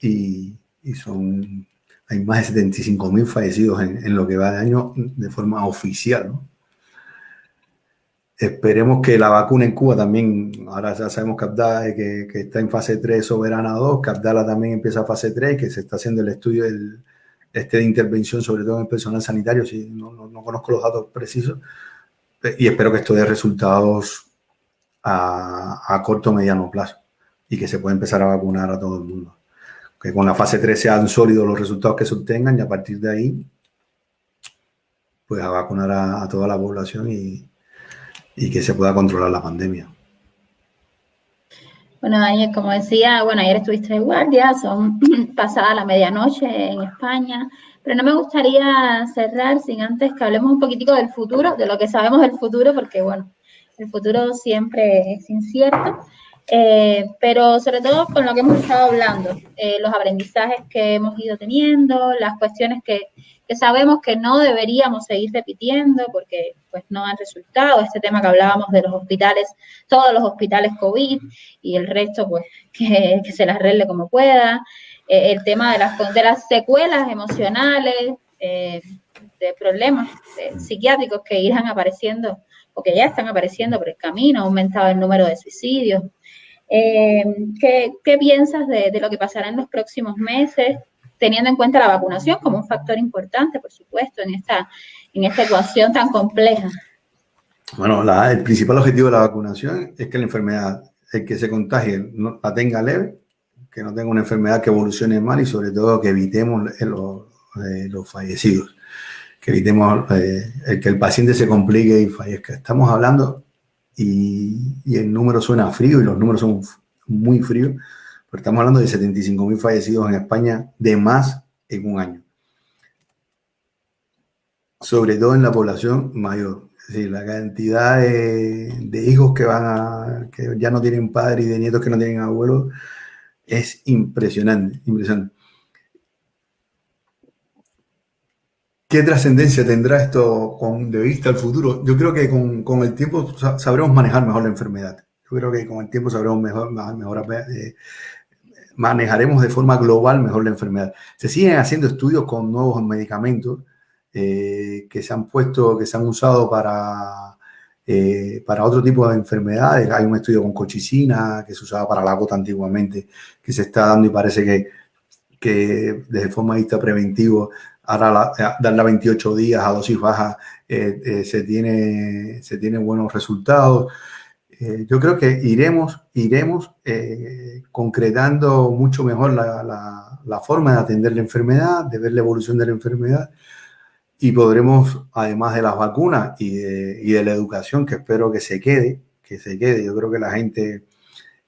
Speaker 2: y, son, hay más de 75 mil fallecidos en, lo que va de año de forma oficial. Esperemos que la vacuna en Cuba también, ahora ya sabemos que, Abdala, que, está en fase 3 soberana 2, que Abdala también empieza fase 3, que se está haciendo el estudio del, este de intervención, sobre todo en el personal sanitario, si no, no conozco los datos precisos, y espero que esto dé resultados a, corto o mediano plazo y que se pueda empezar a vacunar a todo el mundo. Que con la fase 3 sean sólidos los resultados que se obtengan y a partir de ahí, pues a vacunar a, toda la población y, que se pueda controlar la pandemia.
Speaker 1: Bueno, Daniel, como decía, bueno, ayer estuviste de guardia, son pasada la medianoche en España, pero no me gustaría cerrar sin antes que hablemos un poquitico del futuro, de lo que sabemos del futuro, porque bueno, el futuro siempre es incierto, eh, pero sobre todo con lo que hemos estado hablando, eh, los aprendizajes que hemos ido teniendo, las cuestiones que, sabemos que no deberíamos seguir repitiendo porque pues no han resultado, este tema que hablábamos de los hospitales, todos los hospitales COVID y el resto pues que, se las arregle como pueda, eh, el tema de las, de las secuelas emocionales, de problemas psiquiátricos que irán apareciendo o que ya están apareciendo por el camino, ha aumentado el número de suicidios. Eh, ¿qué, piensas de, lo que pasará en los próximos meses, teniendo en cuenta la vacunación como un factor importante, por supuesto, en esta, en esta ecuación tan compleja?
Speaker 2: Bueno, el principal objetivo de la vacunación es que la enfermedad, el que se contagie, no, la tenga leve, que no tenga una enfermedad que evolucione mal y sobre todo que evitemos los, eh, los fallecidos que evitemos eh, el que el paciente se complique y fallezca. Estamos hablando, y, el número suena frío y los números son muy fríos, pero estamos hablando de 75 mil fallecidos en España de más en un año. Sobre todo en la población mayor. Es decir, la cantidad de, hijos que van a, que ya no tienen padre y de nietos que no tienen abuelos es impresionante, impresionante. ¿Qué trascendencia tendrá esto con de vista al futuro? Yo creo que con, el tiempo sabremos manejar mejor la enfermedad. Yo creo que con el tiempo sabremos mejor, mejor eh, manejaremos de forma global mejor la enfermedad. Se siguen haciendo estudios con nuevos medicamentos eh, que se han puesto, que se han usado para, eh, para otro tipo de enfermedades. Hay un estudio con cochicina que se usaba para la gota antiguamente, que se está dando y parece que, que desde forma de vista preventivo ahora eh, darla 28 días a dosis baja eh, eh, se, tiene, se tiene buenos resultados. eh, yo creo que iremos, iremos concretando mucho mejor la, forma de atender la enfermedad, de ver la evolución de la enfermedad y podremos, además de las vacunas y de, y de la educación, que espero que se quede, que se quede, yo creo que la gente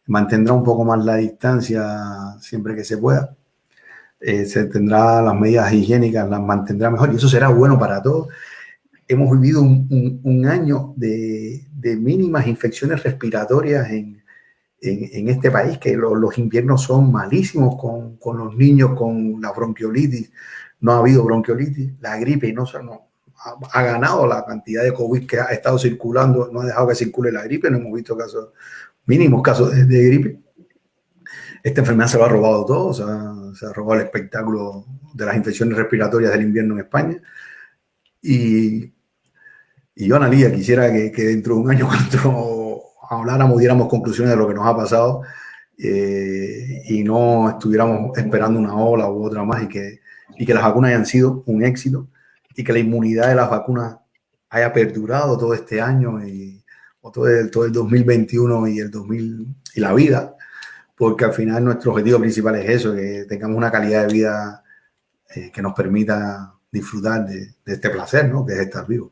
Speaker 2: mantendrá un poco más la distancia siempre que se pueda. Eh, se tendrá las medidas higiénicas, las mantendrá mejor y eso será bueno para todos. Hemos vivido un, un, año de, de, mínimas infecciones respiratorias en, en, este país, que los inviernos son malísimos con, con, los niños, con la bronquiolitis. No ha habido bronquiolitis, la gripe no, no ha, ha, ganado la cantidad de COVID que ha estado circulando, no ha dejado que circule la gripe, no hemos visto casos, mínimos casos de, de gripe. Esta enfermedad se lo ha robado todo, o sea, se ha robado el espectáculo de las infecciones respiratorias del invierno en España. Y, y yo, Analia, quisiera que, dentro de un año, cuando habláramos, diéramos conclusiones de lo que nos ha pasado eh, y no estuviéramos esperando una ola u otra más y que, y que las vacunas hayan sido un éxito y que la inmunidad de las vacunas haya perdurado todo este año y o todo el, todo el 2021 y el 2000 y la vida porque al final nuestro objetivo principal es eso, que tengamos una calidad de vida eh, que nos permita disfrutar de, este placer, ¿no? Que es estar vivo.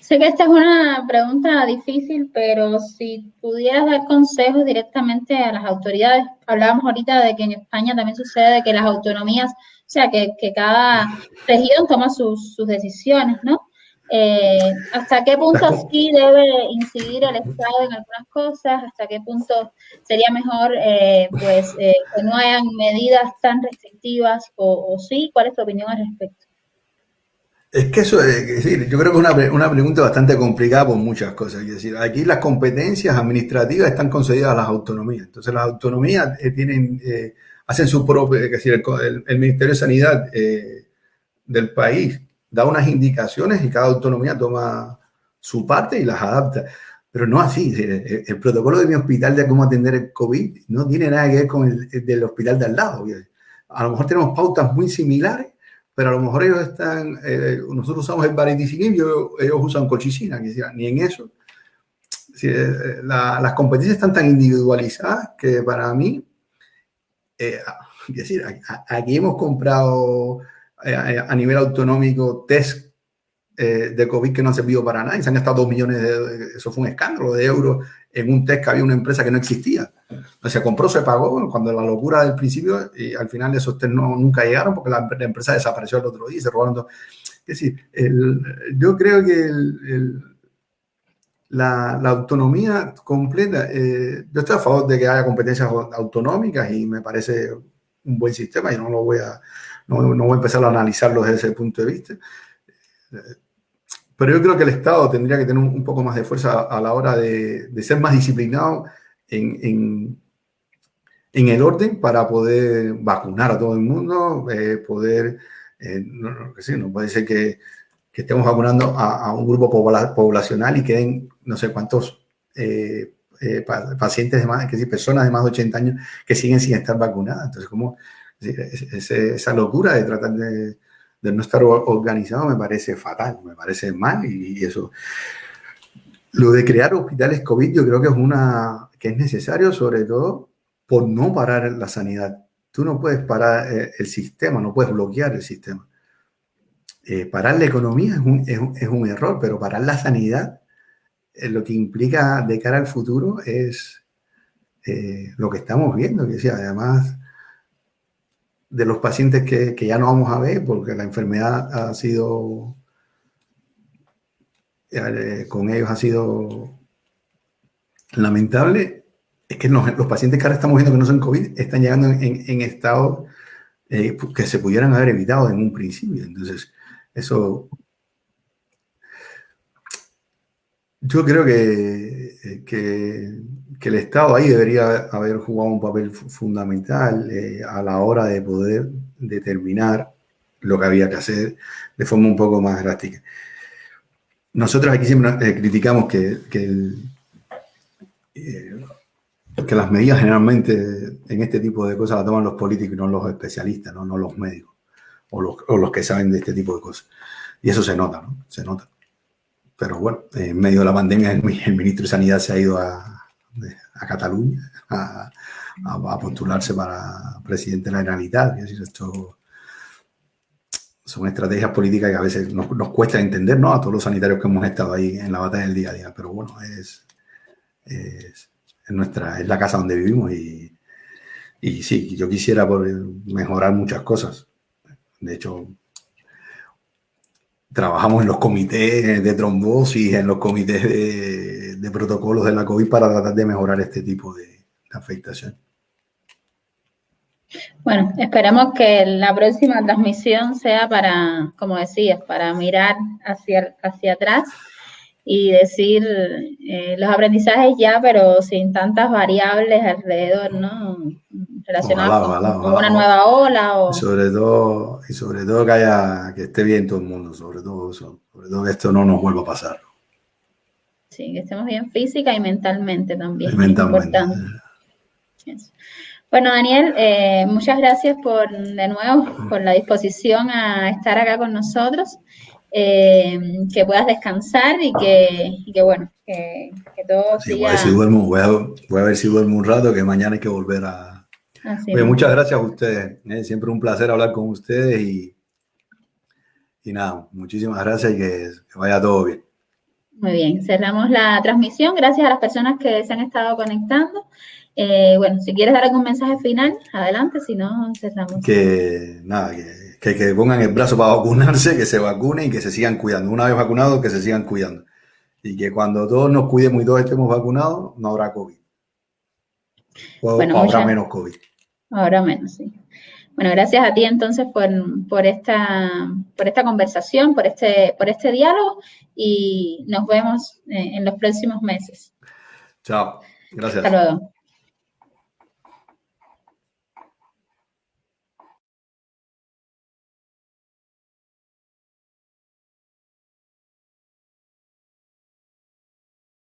Speaker 1: Sé que esta es una pregunta difícil, pero si pudieras dar consejos directamente a las autoridades, hablábamos ahorita de que en España también sucede que las autonomías, o sea, que, cada región toma sus, sus decisiones, ¿no? Eh, hasta qué punto sí debe incidir el Estado en algunas cosas, hasta qué punto sería mejor eh, pues eh, que no hayan medidas tan restrictivas o, sí, ¿cuál es tu opinión al respecto?
Speaker 2: Es que eso, es decir, yo creo que es una, una, pregunta bastante complicada por muchas cosas. Es decir, aquí las competencias administrativas están concedidas a las autonomías. Entonces, las autonomías tienen, hacen su propio, es decir, el, el Ministerio de Sanidad del país da unas indicaciones y cada autonomía toma su parte y las adapta. Pero no así. El, protocolo de mi hospital de cómo atender el COVID no tiene nada que ver con el, del hospital de al lado. A lo mejor tenemos pautas muy similares, pero a lo mejor ellos están, eh, nosotros usamos el baricitinib y ellos, usan colchicina, ni en eso. Eh, las competencias están tan individualizadas que para mí, eh, decir, aquí hemos comprado eh, a nivel autonómico test eh, de COVID que no han servido para nada. Y se han gastado dos millones de, eso fue un escándalo de euros en un test que había una empresa que no existía. Se compró, se pagó, cuando la locura del principio, y al final esos test no, nunca llegaron porque la, empresa desapareció el otro día y se robaron todo. Es decir, yo creo que la, la, autonomía completa, eh, yo estoy a favor de que haya competencias autonómicas y me parece un buen sistema y no lo voy a, no, no voy a empezar a analizarlo desde ese punto de vista. Pero yo creo que el Estado tendría que tener un, poco más de fuerza a, la hora de, ser más disciplinado en, en, el orden para poder vacunar a todo el mundo, eh, poder, eh, no, no, puede ser que, que estemos vacunando a, un grupo poblacional y queden no sé cuántos eh, pacientes de más, que decir, personas de más de 80 años que siguen sin estar vacunadas. Entonces, ¿cómo, esa locura de tratar de, no estar organizado me parece fatal, me parece mal y, eso. Lo de crear hospitales COVID yo creo que es una que es necesario sobre todo por no parar la sanidad. Tú no puedes parar eh, el sistema, no puedes bloquear el sistema. Eh, parar la economía es un, es, un, error, pero parar la sanidad eh, lo que implica de cara al futuro es lo que estamos viendo, que sí, además de los pacientes que, que, ya no vamos a ver porque la enfermedad ha sido, eh, con ellos ha sido lamentable, es que los, pacientes que ahora estamos viendo que no son COVID están llegando en, en estado eh, que se pudieran haber evitado en un principio. Entonces, eso yo creo que, que que el Estado ahí debería haber jugado un papel fundamental eh, a la hora de poder determinar lo que había que hacer de forma un poco más drástica. Nosotros aquí siempre eh, criticamos que, eh, que, las medidas generalmente en este tipo de cosas las toman los políticos y no los especialistas, no, no los médicos o los, o los, que saben de este tipo de cosas. Y eso se nota, ¿no? Se nota. pero bueno, en medio de la pandemia el, ministro de Sanidad se ha ido a, a Cataluña a, postularse para presidente de la Generalitat. Es decir, esto son estrategias políticas que a veces nos, nos, cuesta entender, ¿no? A todos los sanitarios que hemos estado ahí en la batalla del día a día. Pero bueno, es, es, nuestra, es la casa donde vivimos y, y sí, yo quisiera mejorar muchas cosas. De hecho, trabajamos en los comités de trombosis, en los comités de, de protocolos de la COVID para tratar de mejorar este tipo de, de afectación.
Speaker 1: Bueno, esperamos que la próxima transmisión sea para, como decías, para mirar hacia, hacia atrás y decir eh, los aprendizajes ya, pero sin tantas variables alrededor, ¿no? Relacionadas con, una nueva ola. O...
Speaker 2: Y sobre todo, y sobre todo que haya, que esté bien todo el mundo, sobre todo sobre todo que esto no nos vuelva a pasar.
Speaker 1: Sí, que estemos bien física y mentalmente también.
Speaker 2: Mentalmente.
Speaker 1: Bueno, Daniel, eh, muchas gracias por de nuevo por la disposición a estar acá con nosotros. Eh, que puedas descansar y que, y que bueno, que, que todo
Speaker 2: sí, siga... Voy a, ver si duermo, voy, a, voy a, ver si duermo un rato, que mañana hay que volver a... Oye, muchas gracias a ustedes, ¿eh? siempre un placer hablar con ustedes y, y nada, muchísimas gracias y que, que vaya todo bien.
Speaker 1: Muy bien, cerramos la transmisión. Gracias a las personas que se han estado conectando. Eh, bueno, si quieres dar algún mensaje final, adelante, si no, cerramos.
Speaker 2: Que nada, que que, que pongan el brazo para vacunarse, que se vacunen y que se sigan cuidando. Una vez vacunados, que se sigan cuidando. Y que cuando todos nos cuidemos y todos estemos vacunados, no habrá COVID. O, bueno, habrá menos COVID.
Speaker 1: Habrá menos, sí. Bueno, gracias a ti entonces por, por, esta, por esta conversación, por este, por este diálogo y nos vemos eh, en los próximos meses.
Speaker 2: Chao. Gracias.
Speaker 1: Hasta luego.